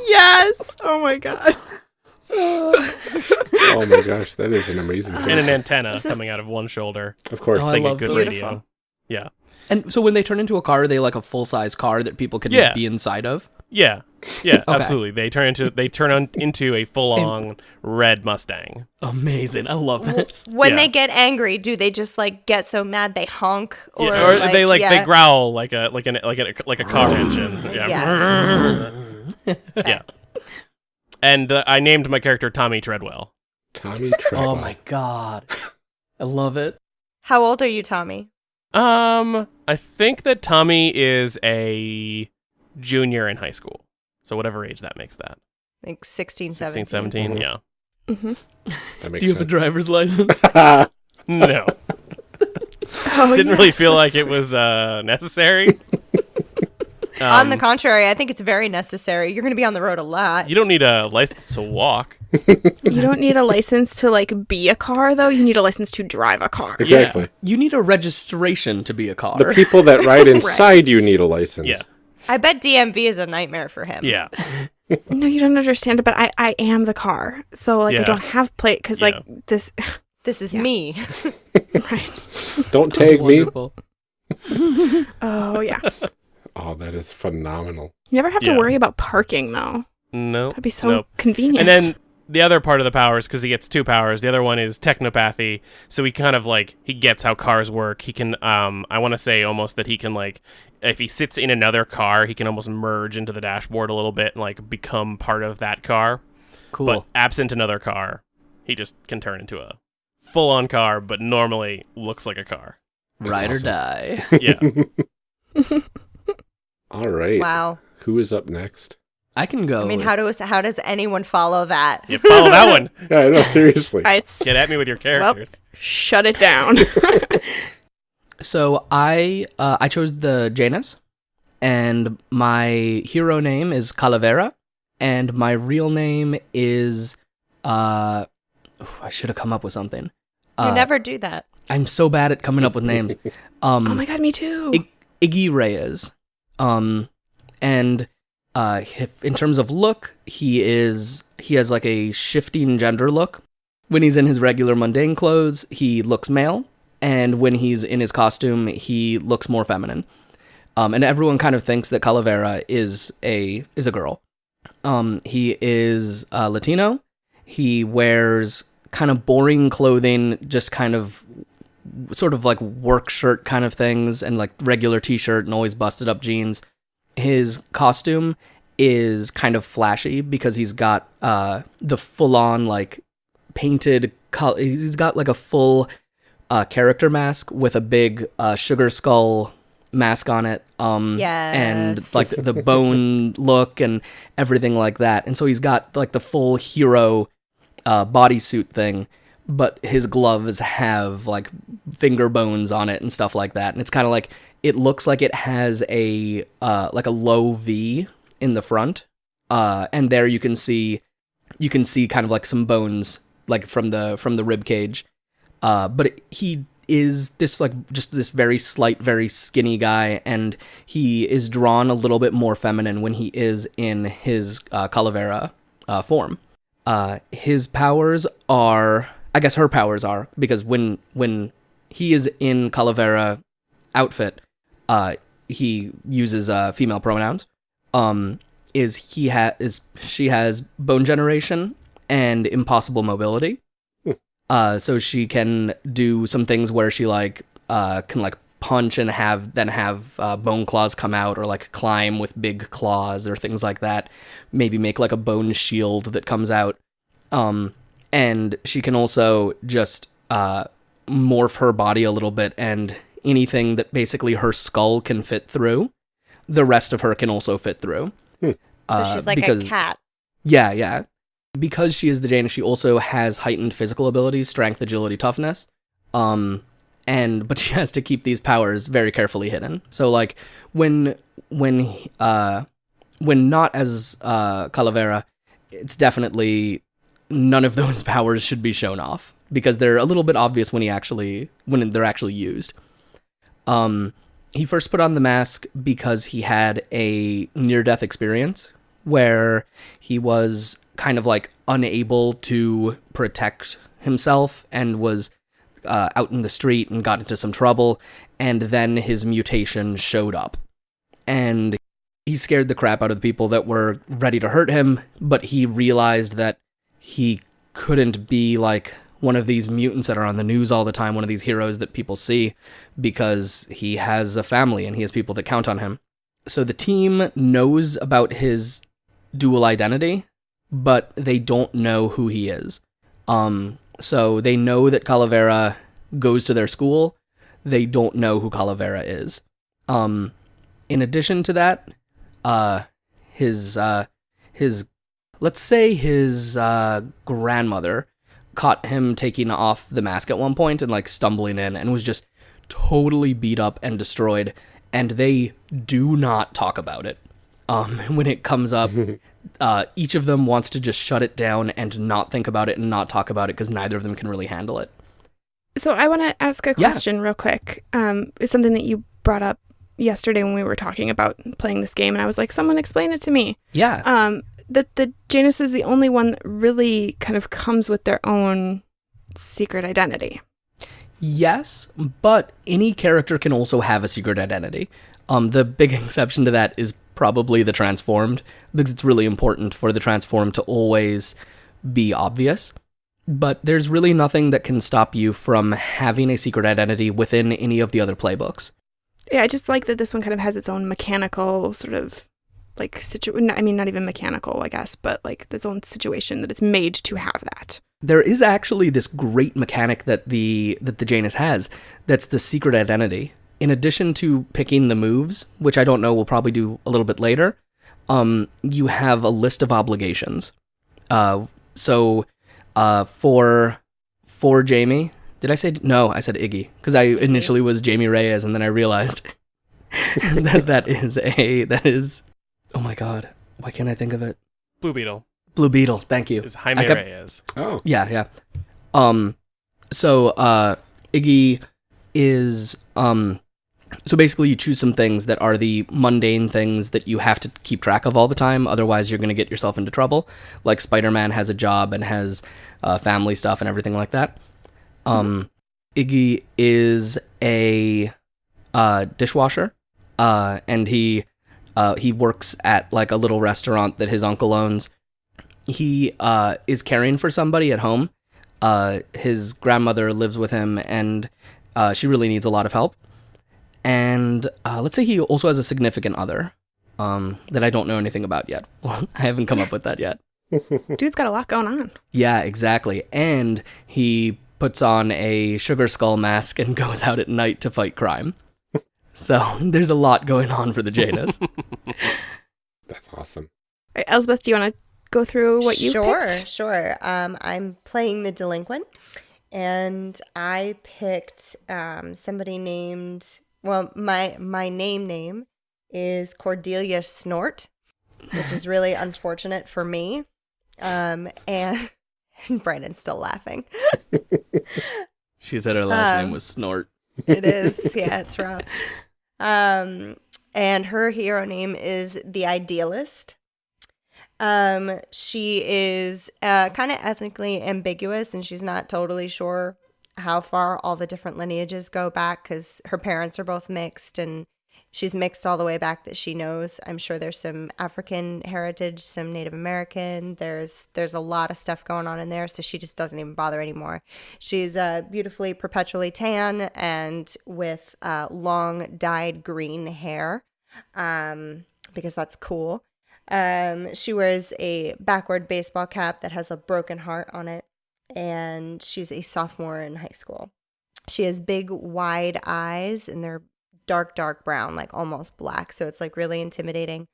yes. Oh my god. oh my gosh, that is an amazing and an antenna This is- coming out of one shoulder. Of course. Oh, It's I like a love good Beautiful. radio. Yeah, And so when they turn into a car, are they like a full size car that people can Yeah. be inside of? yeah, yeah. Okay. Absolutely. They turn into they turn on into a full on red Mustang. Amazing. I love this. When Yeah. they get angry, do they just like get so mad they honk? Or, Yeah, or they like they growl like a like an like a like a car engine. Yeah. Yeah. And uh, I named my character Tommy Treadwell. Tommy Treadwell. Oh my god. I love it. How old are you, Tommy? Um, I think that Tommy is a junior in high school. So whatever age that makes that. Like 16, 16, 17. 17, yeah. hmm That makes Do you have a driver's license? No. Oh, Didn't really feel that's like it was uh necessary. On the Um, contrary, I think it's very necessary. You're going to be on the road a lot. you don't need a license to walk. You don't need a license to like be a car though. You need a license to drive a car. Exactly. You need a registration to be a car. The people that ride inside you need a license. Yeah. I bet DMV is a nightmare for him. Yeah. No, you don't understand it, but I, I am the car. So like Yeah. I don't have plate because Yeah. like this This is Yeah. me. right. Don't tag me. Oh yeah. Oh, that is phenomenal. You never have to Yeah. worry about parking though. No. That'd be so Nope. convenient. And then the other part of the powers, because he gets two powers. The other one is technopathy. So he kind of like he gets how cars work. He can, um, I want to say almost that he can like, if he sits in another car, he can almost merge into the dashboard a little bit and like become part of that car. Cool. But absent another car, he just can turn into a full-on car, but normally looks like a car. Ride or die. Yeah. All right. Wow. Who is up next? I can go. I mean, how does how does anyone follow that? You follow that one. Yeah, I know. Seriously. Right. Get at me with your characters. Shut it down. So I uh, I chose the Janus, and my hero name is Calavera, and my real name is uh, I should have come up with something. You Uh, never do that. I'm so bad at coming up with names. Um, oh my god, me too. Ig- Iggy Reyes. Um, and uh, in terms of look, he is he has like a shifting gender look. When he's in his regular mundane clothes, he looks male, and when he's in his costume, he looks more feminine. Um, and everyone kind of thinks that Calavera is a is a girl. Um, he is uh, Latino. He wears kind of boring clothing, just kind of sort of like work shirt kind of things and like regular t-shirt and always busted up jeans. His costume is kind of flashy because he's got uh the full on like painted color he's got like a full uh character mask with a big uh sugar skull mask on it um and like the bone look and everything like that and so he's got like the full hero uh bodysuit thing but his gloves have like finger bones on it and stuff like that. And it's kind of like it looks like it has a uh like a low v in the front uh and there you can see you can see kind of like some bones like from the from the rib cage. Uh but he is this like just this very slight very skinny guy and he is drawn a little bit more feminine when he is in his uh, calavera uh, form. Uh his powers are i guess her powers are because when when he is in calavera outfit uh he uses uh female pronouns. Um is he ha is she has bone generation and impossible mobility. Uh so she can do some things where she like uh can like punch and have then have uh, bone claws come out or like climb with big claws or things like that. Maybe make like a bone shield that comes out. Um and she can also just uh morph her body a little bit and anything that basically her skull can fit through the rest of her can also fit through So uh, she's like because a cat. yeah, yeah. Because she is the Janus, she also has heightened physical abilities, strength, agility, toughness. Um and but she has to keep these powers very carefully hidden. So like when when uh when not as uh Calavera, it's definitely none of those powers should be shown off because they're a little bit obvious when he actually when they're actually used. Um he first put on the mask because he had a near death experience where he was kind of like unable to protect himself and was uh, out in the street and got into some trouble and then his mutation showed up and he scared the crap out of the people that were ready to hurt him but he realized that he couldn't be like one of these mutants that are on the news all the time one of these heroes that people see because he has a family and he has people that count on him so the team knows about his dual identity, but they don't know who he is. Um, so they know that Calavera goes to their school. They don't know who Calavera is. Um, in addition to that, uh, his uh, his let's say his uh, grandmother caught him taking off the mask at one point and like stumbling in and was just totally beat up and destroyed and they do not talk about it. Um, when it comes up, uh, each of them wants to just shut it down and not think about it and not talk about it because neither of them can really handle it. So I want to ask a Yeah. question real quick. Um, it's something that you brought up yesterday when we were talking about playing this game, and I was like, "Someone explain it to me." Yeah, Um, that the Janus is the only one that really kind of comes with their own secret identity. Yes, but any character can also have a secret identity. Um, the big exception to that is probably the transformed, because it's really important for the transformed to always be obvious. But there's really nothing that can stop you from having a secret identity within any of the other playbooks. Yeah, I just like that this one kind of has its own mechanical sort of like situ. I mean, not even mechanical, I guess, but like its own situation that it's made to have that. There is actually this great mechanic that the that the Janus has that's the secret identity. In addition to picking the moves, which I don't know we'll probably do a little bit later, um, you have a list of obligations. Uh, so uh, for for Jamie, did I say no? I said Iggy because I initially was Jamie Reyes, and then I realized that that is a that is. Oh my god, why can't I think of it? Blue Beetle Blue Beetle. Thank you. is Jaime kept- Reyes. Oh, Yeah, yeah. Um so uh Iggy is um so basically you choose some things that are the mundane things that you have to keep track of all the time otherwise you're going to get yourself into trouble. Like Spider-Man has a job and has uh, family stuff and everything like that. Um Iggy is a uh dishwasher uh and he uh he works at like a little restaurant that his uncle owns he uh, is caring for somebody at home. Uh, his grandmother lives with him, and uh, she really needs a lot of help. And uh, let's say he also has a significant other um, that I don't know anything about yet. I haven't come up with that yet. Dude's got a lot going on. Yeah, exactly. And he puts on a sugar skull mask and goes out at night to fight crime. So there's a lot going on for the Janus. that's awesome. All right, Elspeth, do you want to go through what you sure, picked? sure. Um, I'm playing the delinquent, and I picked um, somebody named. Well, my my name name is Cordelia Snort, which is really unfortunate for me. Um, and Brandon's still laughing. she said her last Um, name was Snort. It is, yeah, it's rough. Um, and her hero name is the Idealist. Um, she is uh, kind of ethnically ambiguous, and she's not totally sure how far all the different lineages go back because her parents are both mixed, and she's mixed all the way back that she knows. I'm sure there's some African heritage, some Native American. There's there's a lot of stuff going on in there, so she just doesn't even bother anymore. She's uh, beautifully perpetually tan and with uh, long dyed green hair, um, because that's cool. Um, she wears a backward baseball cap that has a broken heart on it, and she's a sophomore in high school. She has big, wide eyes, and they're dark, dark brown, like almost black. So it's like really intimidating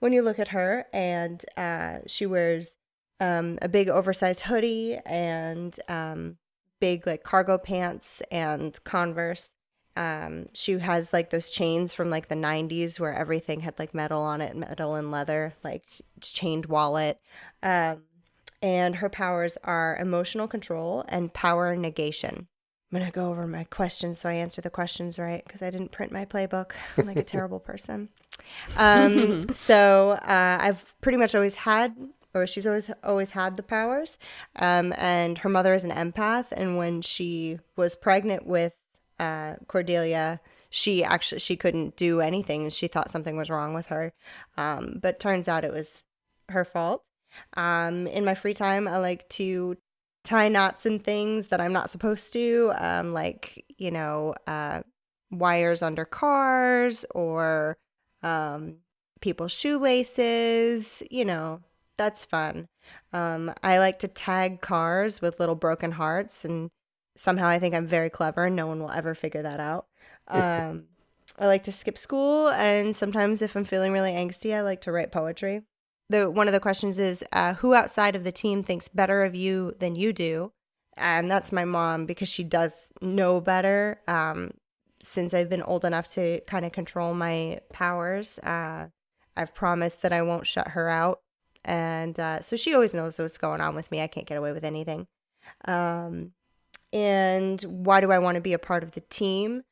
when you look at her. And uh, she wears um, a big, oversized hoodie and um, big, like cargo pants and Converse. Um, she has like those chains from like the 90s where everything had like metal on it, metal and leather, like chained wallet. Um, and her powers are emotional control and power negation. I'm going to go over my questions so I answer the questions right because I didn't print my playbook. I'm like a terrible person. Um, so uh, I've pretty much always had, or she's always always had the powers. Um, and her mother is an empath, and when she was pregnant with uh, Cordelia, she actually she couldn't do anything. She thought something was wrong with her, um, but turns out it was her fault. Um, in my free time, I like to tie knots and things that I'm not supposed to, um, like you know, uh, wires under cars or um, people's shoelaces. You know, that's fun. Um, I like to tag cars with little broken hearts, and somehow I think I'm very clever, and no one will ever figure that out. Um, I like to skip school, and sometimes if I'm feeling really angsty, I like to write poetry. The one of the questions is uh, who outside of the team thinks better of you than you do, and that's my mom because she does know better. Um, since I've been old enough to kind of control my powers, uh, I've promised that I won't shut her out. And uh, so she always knows what's going on with me. I can't get away with anything. Um, and why do I want to be a part of the team?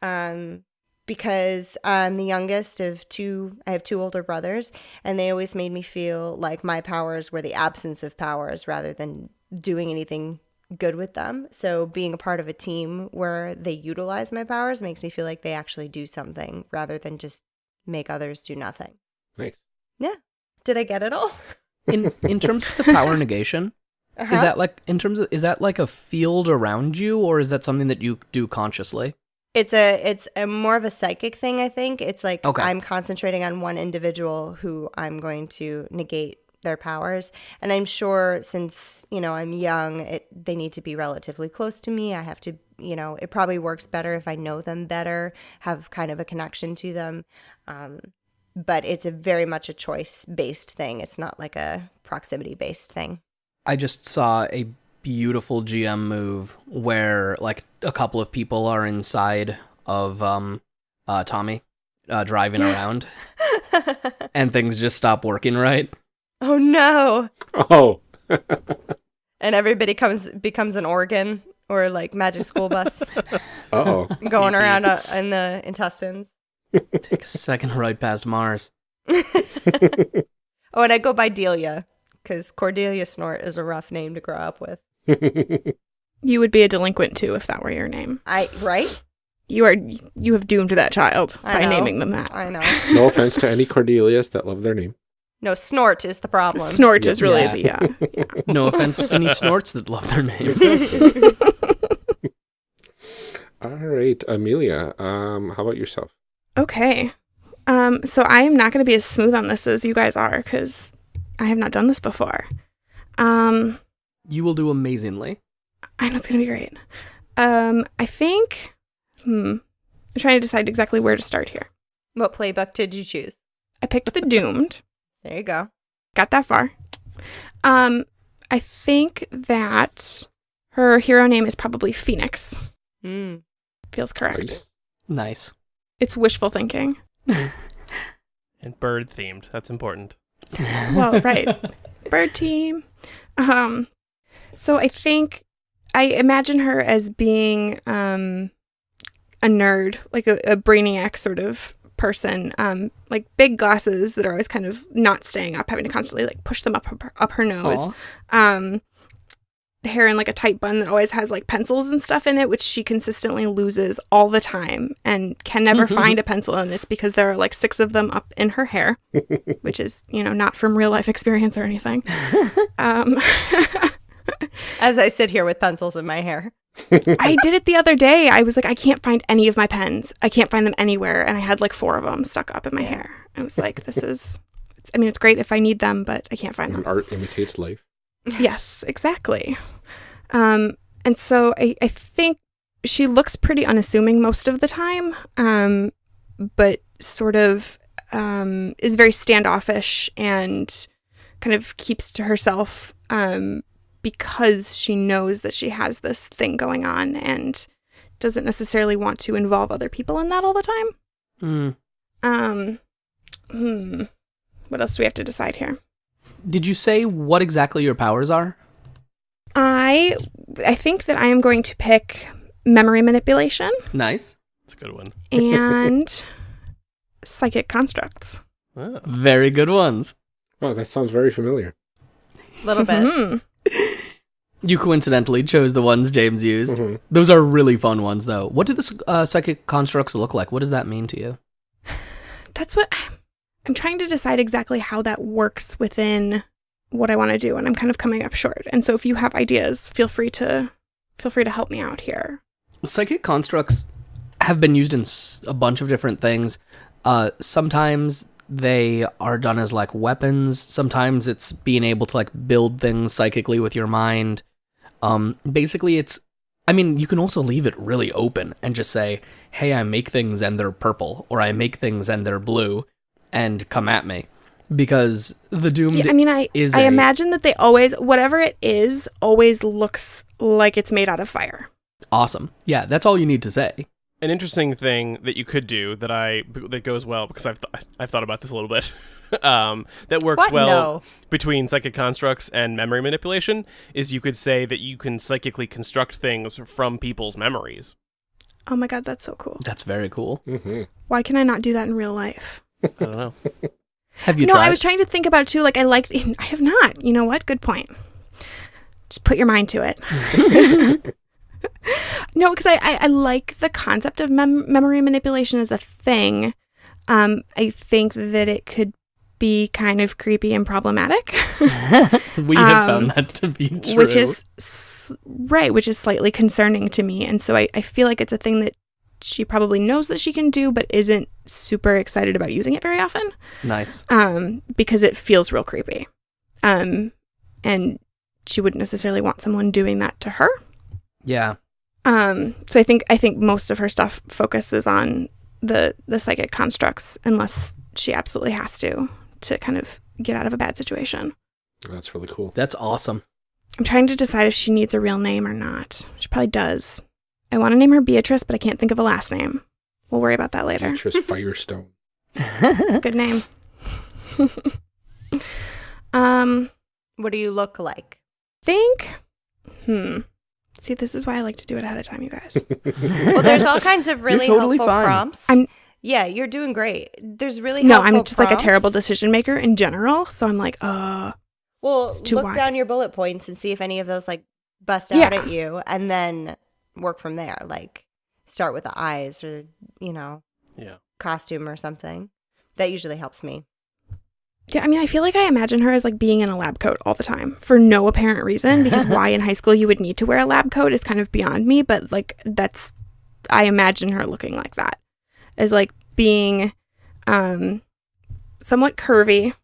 Um, because I'm the youngest of two, I have two older brothers, and they always made me feel like my powers were the absence of powers rather than doing anything good with them. So being a part of a team where they utilize my powers makes me feel like they actually do something rather than just make others do nothing. Nice. Yeah. Did I get it all? In in terms of the power negation, Uh-huh. is that like in terms of is that like a field around you, or is that something that you do consciously? It's a it's a more of a psychic thing, I think. It's like Okay. I'm concentrating on one individual who I'm going to negate their powers. And I'm sure since, you know, I'm young, it they need to be relatively close to me. I have to, you know, it probably works better if I know them better, have kind of a connection to them. Um but it's a very much a choice based thing. It's not like a proximity based thing. I just saw a beautiful GM move where like a couple of people are inside of um uh Tommy uh driving around and things just stop working right. oh no. Oh, And everybody comes becomes an organ or like magic school bus. oh. going around uh, in the intestines. Take a second right past Mars. Oh, and I go by Delia because Cordelia Snort is a rough name to grow up with. You would be a delinquent too if that were your name. I right? You are you have doomed that child I by know. naming them that. I know. no offense to any Cordelias that love their name. No, Snort is the problem. Snort is really Yeah. the uh, yeah. No offense to any snorts that love their name. All right, Amelia. Um, how about yourself? Okay. Um, so I am not going to be as smooth on this as you guys are because I have not done this before. Um, You will do amazingly. I know it's going to be great. Um, I think, hmm, I'm trying to decide exactly where to start here. What playbook did you choose? I picked the Doomed. There you go. Got that far. Um, I think that her hero name is probably Phoenix. Mm. Feels correct. Nice. Nice. It's wishful thinking. And bird themed. That's important. well, right. Bird team. Um so I think I imagine her as being um a nerd, like a, a brainiac sort of person. Um like big glasses that are always kind of not staying up, having to constantly like push them up her, up her nose. Um hair in like a tight bun that always has like pencils and stuff in it which she consistently loses all the time and can never find a pencil and it's because there are like six of them up in her hair which is you know not from real life experience or anything um As I sit here with pencils in my hair. i did it the other day i was like i can't find any of my pens i can't find them anywhere and i had like four of them stuck up in my hair i was like this is it's, i mean it's great if i need them but i can't find them art imitates life. yes, exactly. Um, and so I, I think she looks pretty unassuming most of the time, um, but sort of um, is very standoffish and kind of keeps to herself um, because she knows that she has this thing going on and doesn't necessarily want to involve other people in that all the time. Hmm. Um, hmm. What else do we have to decide here? Did you say what exactly your powers are? I I think that I am going to pick memory manipulation Nice. That's a good one. and psychic constructs. Oh. Very good ones. Oh, that sounds very familiar. A little bit. Mhm. You coincidentally chose the ones James used. Mhm. Those are really fun ones, though. What do the uh, psychic constructs look like? What does that mean to you? That's what I'm trying to decide exactly how that works within what I want to do and I'm kind of coming up short. And so if you have ideas, feel free to feel free to help me out here. Psychic constructs have been used in a bunch of different things. Uh, sometimes they are done as like weapons. Sometimes it's being able to like build things psychically with your mind. Um, basically, it's. I mean, you can also leave it really open and just say, "Hey, I make things and they're purple," or "I make things and they're blue," and come at me, because the doomed. Yeah, I mean I is I a- imagine that they always whatever it is always looks like it's made out of fire. awesome. Yeah, that's all you need to say. An interesting thing that you could do that I that goes well because I've th- I've thought about this a little bit. um, that works What? well No. between psychic constructs and memory manipulation is you could say that you can psychically construct things from people's memories. Oh my god, that's so cool. That's very cool. hmm Why can I not do that in real life? I don't know. Have you no, tried? I was trying to think about too. Like I like. I have not. You know what? Good point. Just put your mind to it. No, because I, I I like the concept of mem- memory manipulation as a thing. Um, I think that it could be kind of creepy and problematic, we have Um, found that to be true. which is s- right, which is slightly concerning to me. And so I, I feel like it's a thing that she probably knows that she can do, but isn't super excited about using it very often nice. um, because it feels real creepy. Um, and she wouldn't necessarily want someone doing that to her. Yeah. Um, so I think I think most of her stuff focuses on the the psychic constructs, unless she absolutely has to to kind of get out of a bad situation. That's really cool. That's awesome. I'm trying to decide if she needs a real name or not. She probably does. I want to name her Beatrice, but I can't think of a last name. We'll worry about that later. Beatrice Firestone. It's a good name. um, What do you look like? think. Hmm. See, this is why I like to do it ahead of time, you guys. Well, there's all kinds of really totally helpful fine. prompts. I'm- yeah, you're doing great. There's really no, helpful I'm just like a terrible decision maker in general. So I'm like, uh, Well, It's too look wide. down your bullet points and see if any of those like bust out Yeah. at you, and then work from there. Like start with the eyes or you know Yeah. costume or something. That usually helps me. Yeah. I mean, I feel like I imagine her as like being in a lab coat all the time for no apparent reason. Because why in high school you would need to wear a lab coat is kind of beyond me. But like, that's I imagine her looking like that, as like being, um, somewhat curvy.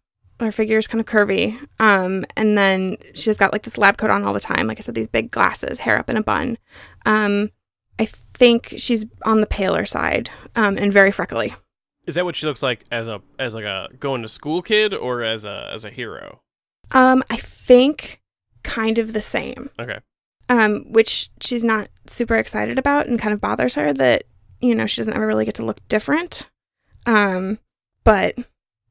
Her figure is kind of curvy. Um, and then she's got like this lab coat on all the time. Like I said, these big glasses, hair up in a bun. Um, I think she's on the paler side, um, and very freckly. Is that what she looks like as a as like a going to school kid or as a as a hero? Um, I think kind of the same. Okay. Um, which she's not super excited about and kind of bothers her that, you know, she doesn't ever really get to look different. Um, but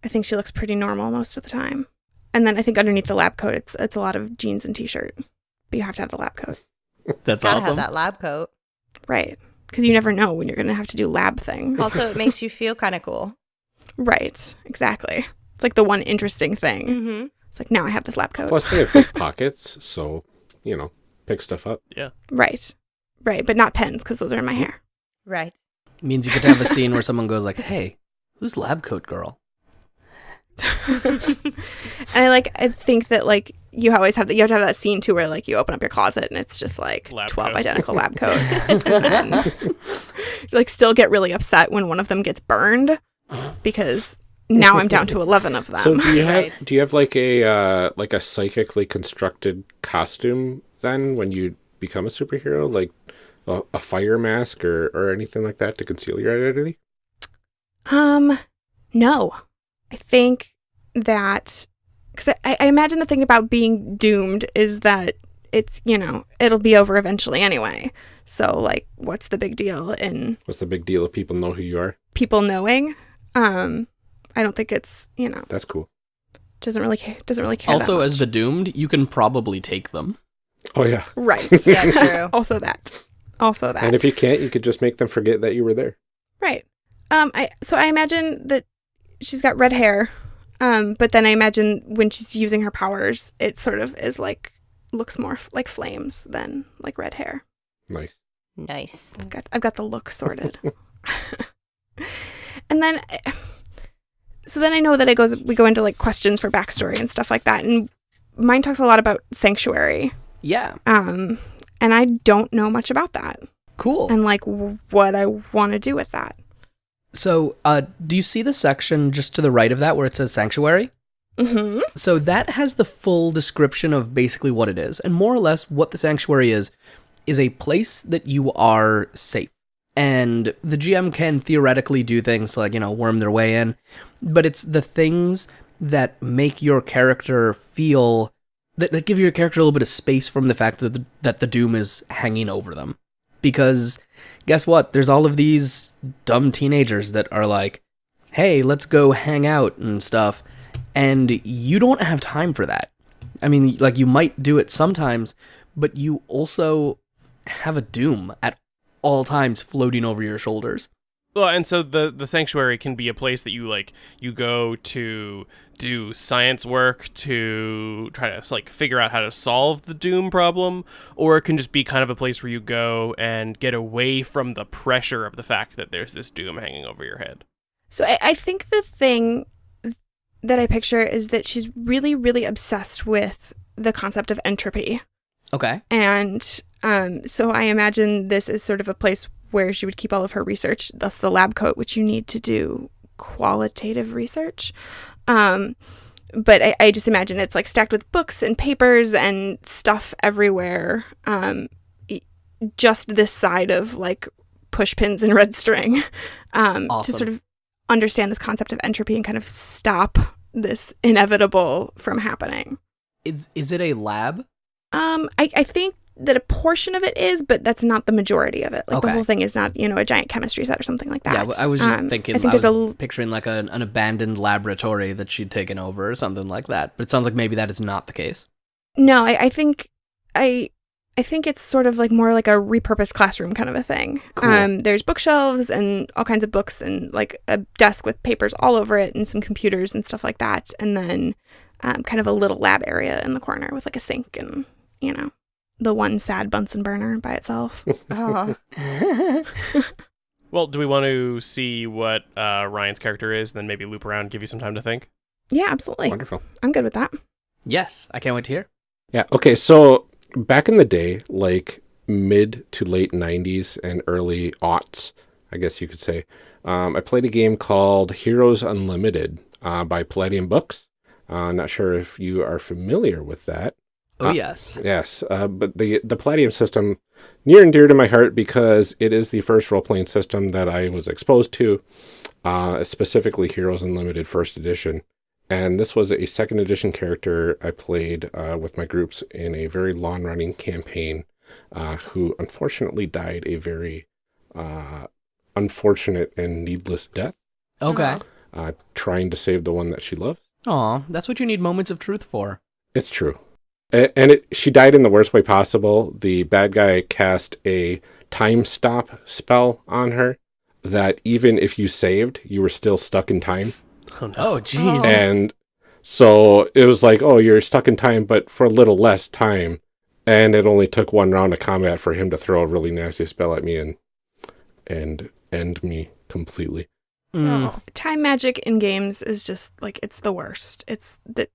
I think she looks pretty normal most of the time. And then I think underneath the lab coat it's it's a lot of jeans and t shirt. But you have to have the lab coat. That's Gotta awesome. have that lab coat. Right. Because you never know when you're gonna have to do lab things. Also, it makes you feel kind of cool. right. Exactly. It's like the one interesting thing. Mm-hmm. It's like now I have this lab coat. Plus, they have big pockets, so you know, pick stuff up. Yeah. Right. Right. But not pens because those are in my hair. Right. Means you get to have a scene where someone goes like, "Hey, who's lab coat girl?" and I like I think that like you always have that you have to have that scene too where like you open up your closet and it's just like Lab twelve coats. identical lab coats. and then you like still get really upset when one of them gets burned because now I'm down to eleven of them. So do you have Right. do you have like a uh, like a psychically constructed costume then when you become a superhero, like a, a fire mask or or anything like that to conceal your identity? Um, no, I think that because I, I imagine the thing about being doomed is that it's you know it'll be over eventually anyway. So like, what's the big deal in What's the big deal if people know who you are? people knowing? Um, I don't think it's you know That's cool. doesn't really care doesn't really care. Also, that as the doomed, you can probably take them. Oh yeah. right, Yeah, true. also that, also that, And if you can't, you could just make them forget that you were there. right. Um, I so I imagine that she's got red hair, um, but then I imagine when she's using her powers, it sort of is like looks more f- like flames than like red hair. Nice. Nice. I've got I've got the look sorted. and then so then I know that it goes we go into like questions for backstory and stuff like that. And mine talks a lot about sanctuary. Yeah, Um and I don't know much about that cool. and like w- what I want to do with that. So, uh, do you see the section just to the right of that where it says sanctuary? Mhm. So that has the full description of basically what it is, and more or less what the sanctuary is is a place that you are safe. And the GM can theoretically do things like, you know, worm their way in, but it's the things that make your character feel that, that give your character a little bit of space from the fact that the, that the doom is hanging over them. Because guess what? There's all of these dumb teenagers that are like, hey, let's go hang out and stuff. And you don't have time for that. I mean, like, you might do it sometimes, but you also have a doom at all times floating over your shoulders. Well, and so the the sanctuary can be a place that you like you go to do science work to try to like figure out how to solve the doom problem, or it can just be kind of a place where you go and get away from the pressure of the fact that there's this doom hanging over your head. So I, I think the thing that I picture is that she's really, really obsessed with the concept of entropy. Okay. And um, so I imagine this is sort of a place where she would keep all of her research, thus the lab coat, which you need to do qualitative research. Um, but I, I just imagine it's like stacked with books and papers and stuff everywhere. Um, just this side of like push pins and red string um, to sort of understand this concept of entropy and kind of stop this inevitable from happening. Is is it a lab? Um, I, I think that a portion of it is, but that's not the majority of it. Like the whole thing is not, you know, a giant chemistry set or something like that. Yeah, well, I was just Um, thinking. I think I there's was a picturing like a, an abandoned laboratory that she'd taken over or something like that. But it sounds like maybe that is not the case. no. I, I think I I think it's sort of like more like a repurposed classroom kind of a thing. Cool. Um, there's bookshelves and all kinds of books and like a desk with papers all over it and some computers and stuff like that, and then um, kind of a little lab area in the corner with like a sink and you know the one sad Bunsen burner by itself. Oh, Well, do we want to see what uh, Ryan's character is, then maybe loop around and give you some time to think? yeah, absolutely. Wonderful. I'm good with that. yes, I can't wait to hear. Yeah. Okay. So back in the day, like mid to late 90s and early aughts, I guess you could say, um, I played a game called Heroes Unlimited uh, by Palladium Books. Uh, not sure if you are familiar with that. Oh Uh, yes. Yes, uh, but the the Palladium system near and dear to my heart because it is the first role playing system that I was exposed to, uh, specifically Heroes Unlimited First Edition. And this was a second edition character I played uh, with my groups in a very long running campaign, uh, who unfortunately died a very uh, unfortunate and needless death, Okay. uh, trying to save the one that she loved. Aw, that's what you need moments of truth for. It's true. A- And it, she died in the worst way possible. The bad guy cast a time stop spell on her that even if you saved, you were still stuck in time. Oh no. Oh jeez. Oh. And so it was like, oh, you're stuck in time, but for a little less time. And it only took one round of combat for him to throw a really nasty spell at me and and end me completely. Mm. Time magic in games is just like it's the worst. It's the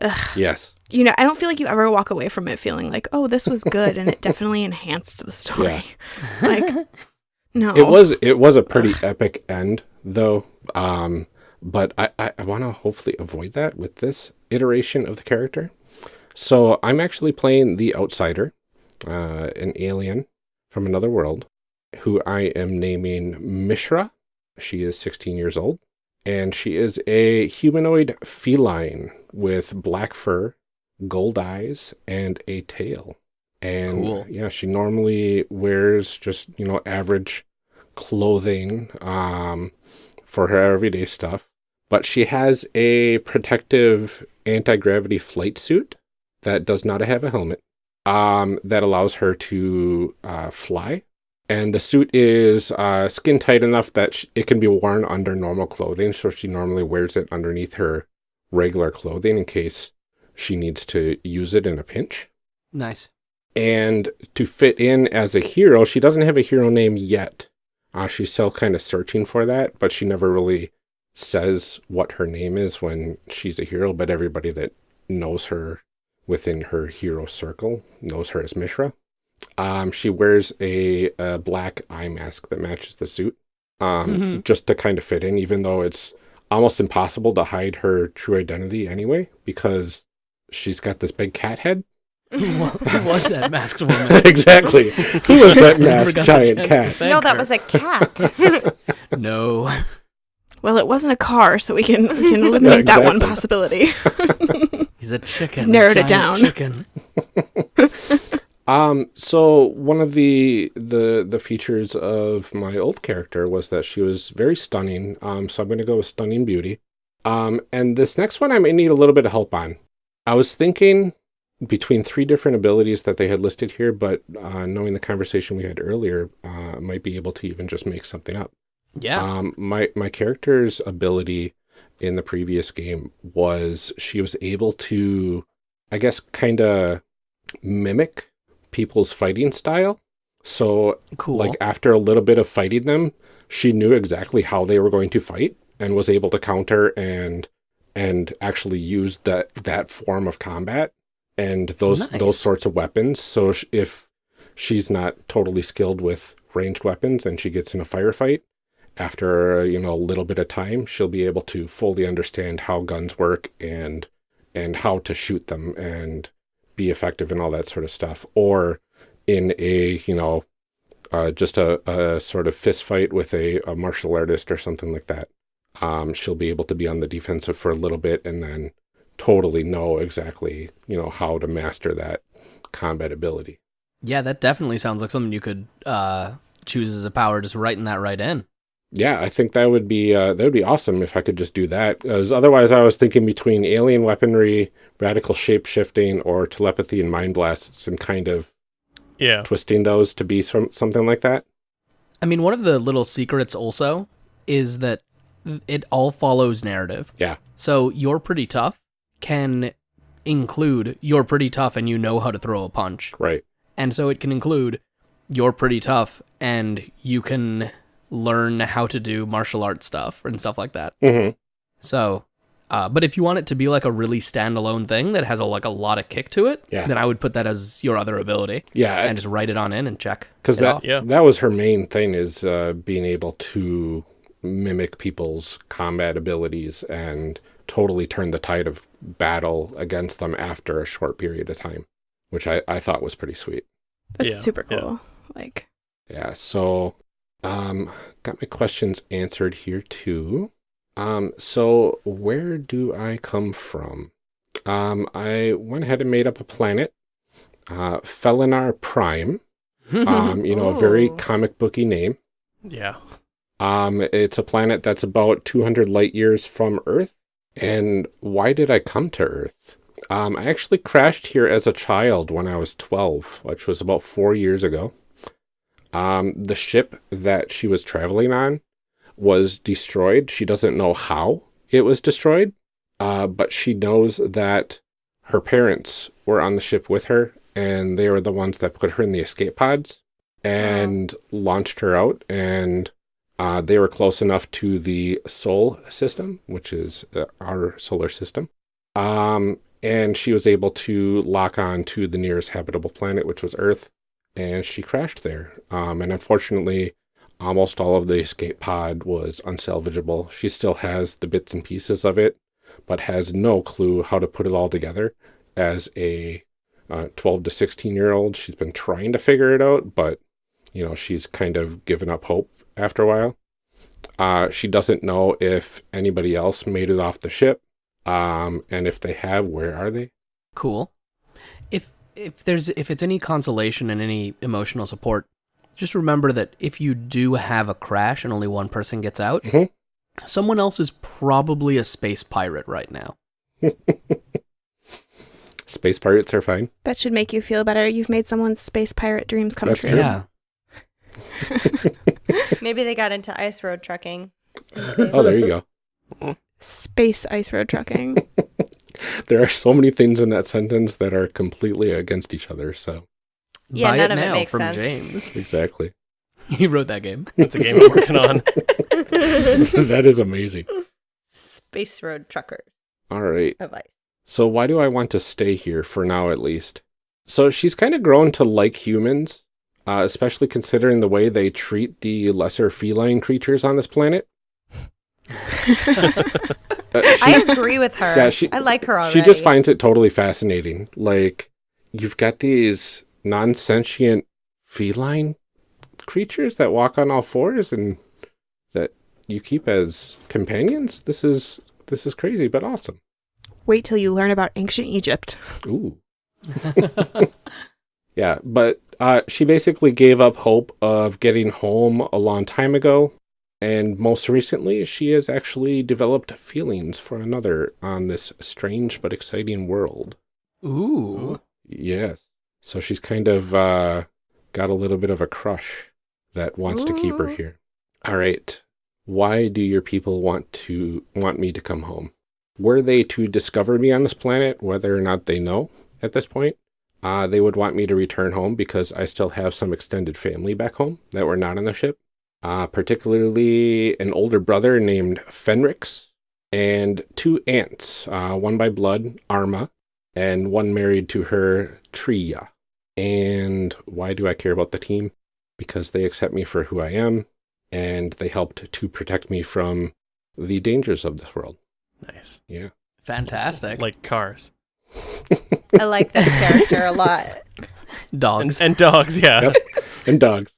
ugh. Yes. You know, I don't feel like you ever walk away from it feeling like, "Oh, this was good and it definitely enhanced the story." Like no. It was it was a pretty epic end though. Um but I, I, I want to hopefully avoid that with this iteration of the character. So I'm actually playing the outsider, uh, an alien from another world, who I am naming Mishra. She is 16 years old, and she is a humanoid feline with black fur, gold eyes, and a tail. And Cool. yeah, she normally wears just, you know, average clothing um, for her everyday stuff. But she has a protective anti gravity flight suit that does not have a helmet um, that allows her to uh, fly. And the suit is uh, skin tight enough that it can be worn under normal clothing. So she normally wears it underneath her regular clothing in case she needs to use it in a pinch. Nice. And to fit in as a hero, she doesn't have a hero name yet. Uh, she's still kind of searching for that, but she never really says what her name is when she's a hero. But everybody that knows her within her hero circle knows her as Mishra. Um, she wears a, a black eye mask that matches the suit, um, Mhm. just to kind of fit in, even though it's almost impossible to hide her true identity anyway, because she's got this big cat head. Who was that masked woman? exactly. Who was that Never masked giant cat? no, that her. was a cat. no. well, it wasn't a car, so we can we can eliminate that one possibility. He's a chicken. a Narrowed it down. Chicken. Um, so one of the the the features of my old character was that she was very stunning. Um, so I'm going to go with stunning beauty. Um, and this next one I may need a little bit of help on. I was thinking between three different abilities that they had listed here, but uh, knowing the conversation we had earlier, uh, might be able to even just make something up. Yeah. Um, my my character's ability in the previous game was she was able to, I guess, kind of mimic people's fighting style. So, cool. like after a little bit of fighting them, she knew exactly how they were going to fight and was able to counter and and actually use that that form of combat and those Nice. those sorts of weapons. So if she's not totally skilled with ranged weapons and she gets in a firefight, after you know a little bit of time, she'll be able to fully understand how guns work and and how to shoot them and be effective and all that sort of stuff. Or in a you know uh, just a, a sort of fist fight with a, a martial artist or something like that. Um, she'll be able to be on the defensive for a little bit and then totally know exactly you know how to master that combat ability. yeah, that definitely sounds like something you could uh, choose as a power, just writing that right in. Yeah, I think that would be uh, that would be awesome if I could just do that. Because otherwise, I was thinking between alien weaponry, radical shape shifting, or telepathy and mind blasts, and kind of Yeah. twisting those to be some something like that. I mean, one of the little secrets also is that it all follows narrative. Yeah. So you're pretty tough can include you're pretty tough and you know how to throw a punch. Right. And so it can include you're pretty tough and you can learn how to do martial arts stuff and stuff like that. Mm-hmm. So, uh, but if you want it to be like a really standalone thing that has a, like a lot of kick to it, Yeah. then I would put that as your other ability Yeah, and just write it on in and check. because it that off. Yeah. that was her main thing is uh, being able to mimic people's combat abilities and totally turn the tide of battle against them after a short period of time, which I, I thought was pretty sweet. That's Yeah, super yeah. cool. Like, Yeah, so um got my questions answered here too. Um so where do I come from? Um I went ahead and made up a planet. Uh Felinar Prime. Um you know, a very comic booky name. Yeah. Um it's a planet that's about 200 light years from Earth. And why did I come to Earth? Um I actually crashed here as a child when I was 12, which was about 4 years ago. Um, the ship that she was traveling on was destroyed. She doesn't know how it was destroyed, uh, but she knows that her parents were on the ship with her, and they were the ones that put her in the escape pods and launched her out. And uh, they were close enough to the Sol system, which is uh, our solar system. Um, and she was able to lock on to the nearest habitable planet, which was Earth and she crashed there. Um, and unfortunately, almost all of the escape pod was unsalvageable. She still has the bits and pieces of it, but has no clue how to put it all together. As a uh, 12 to 16 year old, she's been trying to figure it out, but you know she's kind of given up hope after a while. Uh, she doesn't know if anybody else made it off the ship, um, and if they have, where are they? cool. If if there's if it's any consolation and any emotional support, just remember that if you do have a crash and only one person gets out, Mhm. someone else is probably a space pirate right now. Space pirates are fine. that should make you feel better. You've made someone's space pirate dreams come That's true. true. Yeah. Maybe they got into ice road trucking. Oh, there you go. Space ice road trucking. There are so many things in that sentence that are completely against each other. So Yeah, Buy none it of it now makes from sense. James. exactly, he wrote that game. That's a game I'm working on. that is amazing. Space road truckers All right. of ice. So why do I want to stay here for now, at least? So she's kind of grown to like humans, uh, especially considering the way they treat the lesser feline creatures on this planet. Uh, she- I agree with her. Yeah, she- I like her already. She just finds it totally fascinating. Like, you've got these non sentient feline creatures that walk on all fours and that you keep as companions. This is this is crazy but awesome. Wait till you learn about ancient Egypt. Ooh. Yeah, but uh, she basically gave up hope of getting home a long time ago. And most recently, she has actually developed feelings for another on this strange but exciting world. Ooh. Yes. So she's kind of uh, got a little bit of a crush that wants to keep her here. All right. Why do your people want to want me to come home? Were they to discover me on this planet, whether or not they know at this point, uh, they would want me to return home because I still have some extended family back home that were not on the ship. Uh, particularly an older brother named Fenrix and two aunts, uh, one by blood, Arma, and one married to her, Tria. And why do I care about the team? Because they accept me for who I am, and they helped to protect me from the dangers of this world. Nice. Yeah. Fantastic. Like cars. I like that character a lot. And, dogs. and dogs, yeah. Yep. And dogs.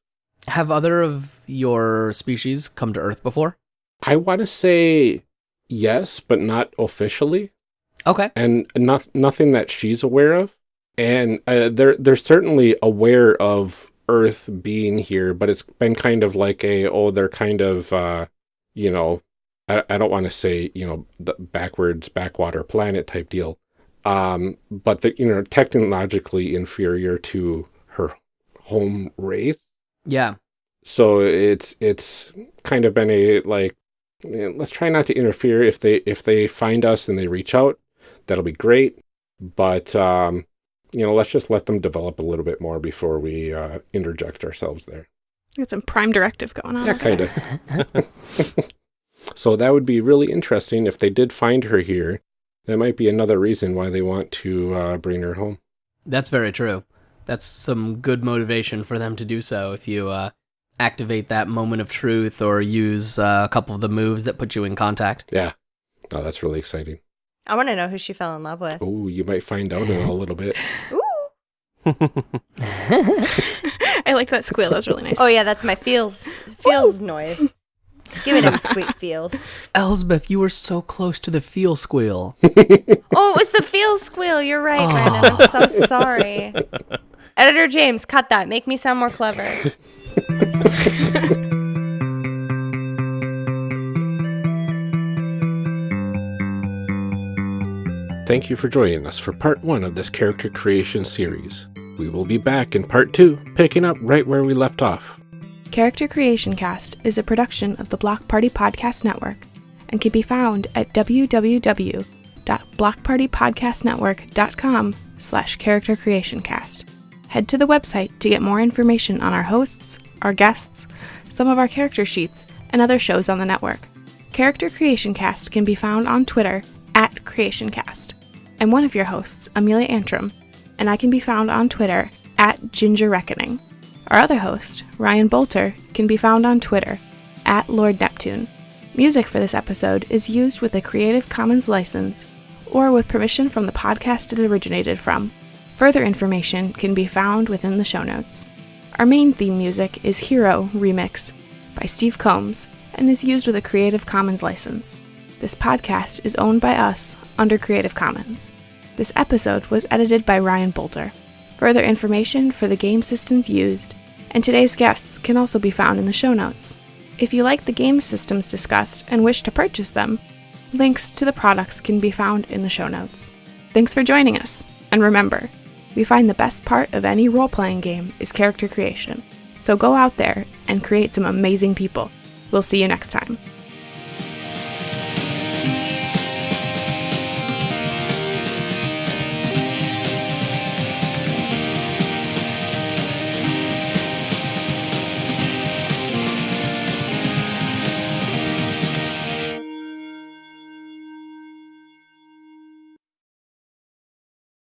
Have other of your species come to Earth before? I want to say yes, but not officially. Okay. and not, nothing that she's aware of. And uh, they're they're certainly aware of Earth being here, but it's been kind of like a oh they're kind of uh, you know I, I don't want to say you know the backwards backwater planet type deal, um, but the you know technologically inferior to her home race. Yeah. So it's it's kind of been a like eh, let's try not to interfere if they if they find us and they reach out that'll be great but um you know let's just let them develop a little bit more before we uh interject ourselves there Got some prime directive going on. yeah kind of so that would be really interesting if they did find her here that might be another reason why they want to uh bring her home That's very true. That's some good motivation for them to do so if you uh, activate that moment of truth or use uh, a couple of the moves that put you in contact. yeah oh that's really exciting I want to know who she fell in love with. oh you might find out in a little bit Ooh. I liked that squeal. That was really nice. Oh yeah, that's my feels feels noise. Give me them sweet feels. Elsbeth, you were so close to the feel squeal. Oh, it was the feel squeal. You're right, oh. Brandon. I'm so sorry. Editor James, cut that. Make me sound more clever. Thank you for joining us for part one of this character creation series. We will be back in part two, picking up right where we left off. Character Creation Cast is a production of the Block Party Podcast Network and can be found at www.blockpartypodcastnetwork.com slash character creation cast. Head to the website to get more information on our hosts, our guests, some of our character sheets, and other shows on the network. Character Creation Cast can be found on Twitter at CreationCast. I'm one of your hosts, Amelia Antrim, and I can be found on Twitter at Ginger Reckoning. Our other host, Ryan Boelter, can be found on Twitter at Lord Neptune. Music for this episode is used with a Creative Commons license or with permission from the podcast it originated from. Further information can be found within the show notes. Our main theme music is Hero Remix by Steve Combs and is used with a Creative Commons license. This podcast is owned by us under Creative Commons. This episode was edited by Ryan Boelter. Further information for the game systems used and today's guests can also be found in the show notes. If you like the game systems discussed and wish to purchase them, links to the products can be found in the show notes. Thanks for joining us, and remember, we find the best part of any role playing game is character creation. So go out there and create some amazing people. We'll see you next time.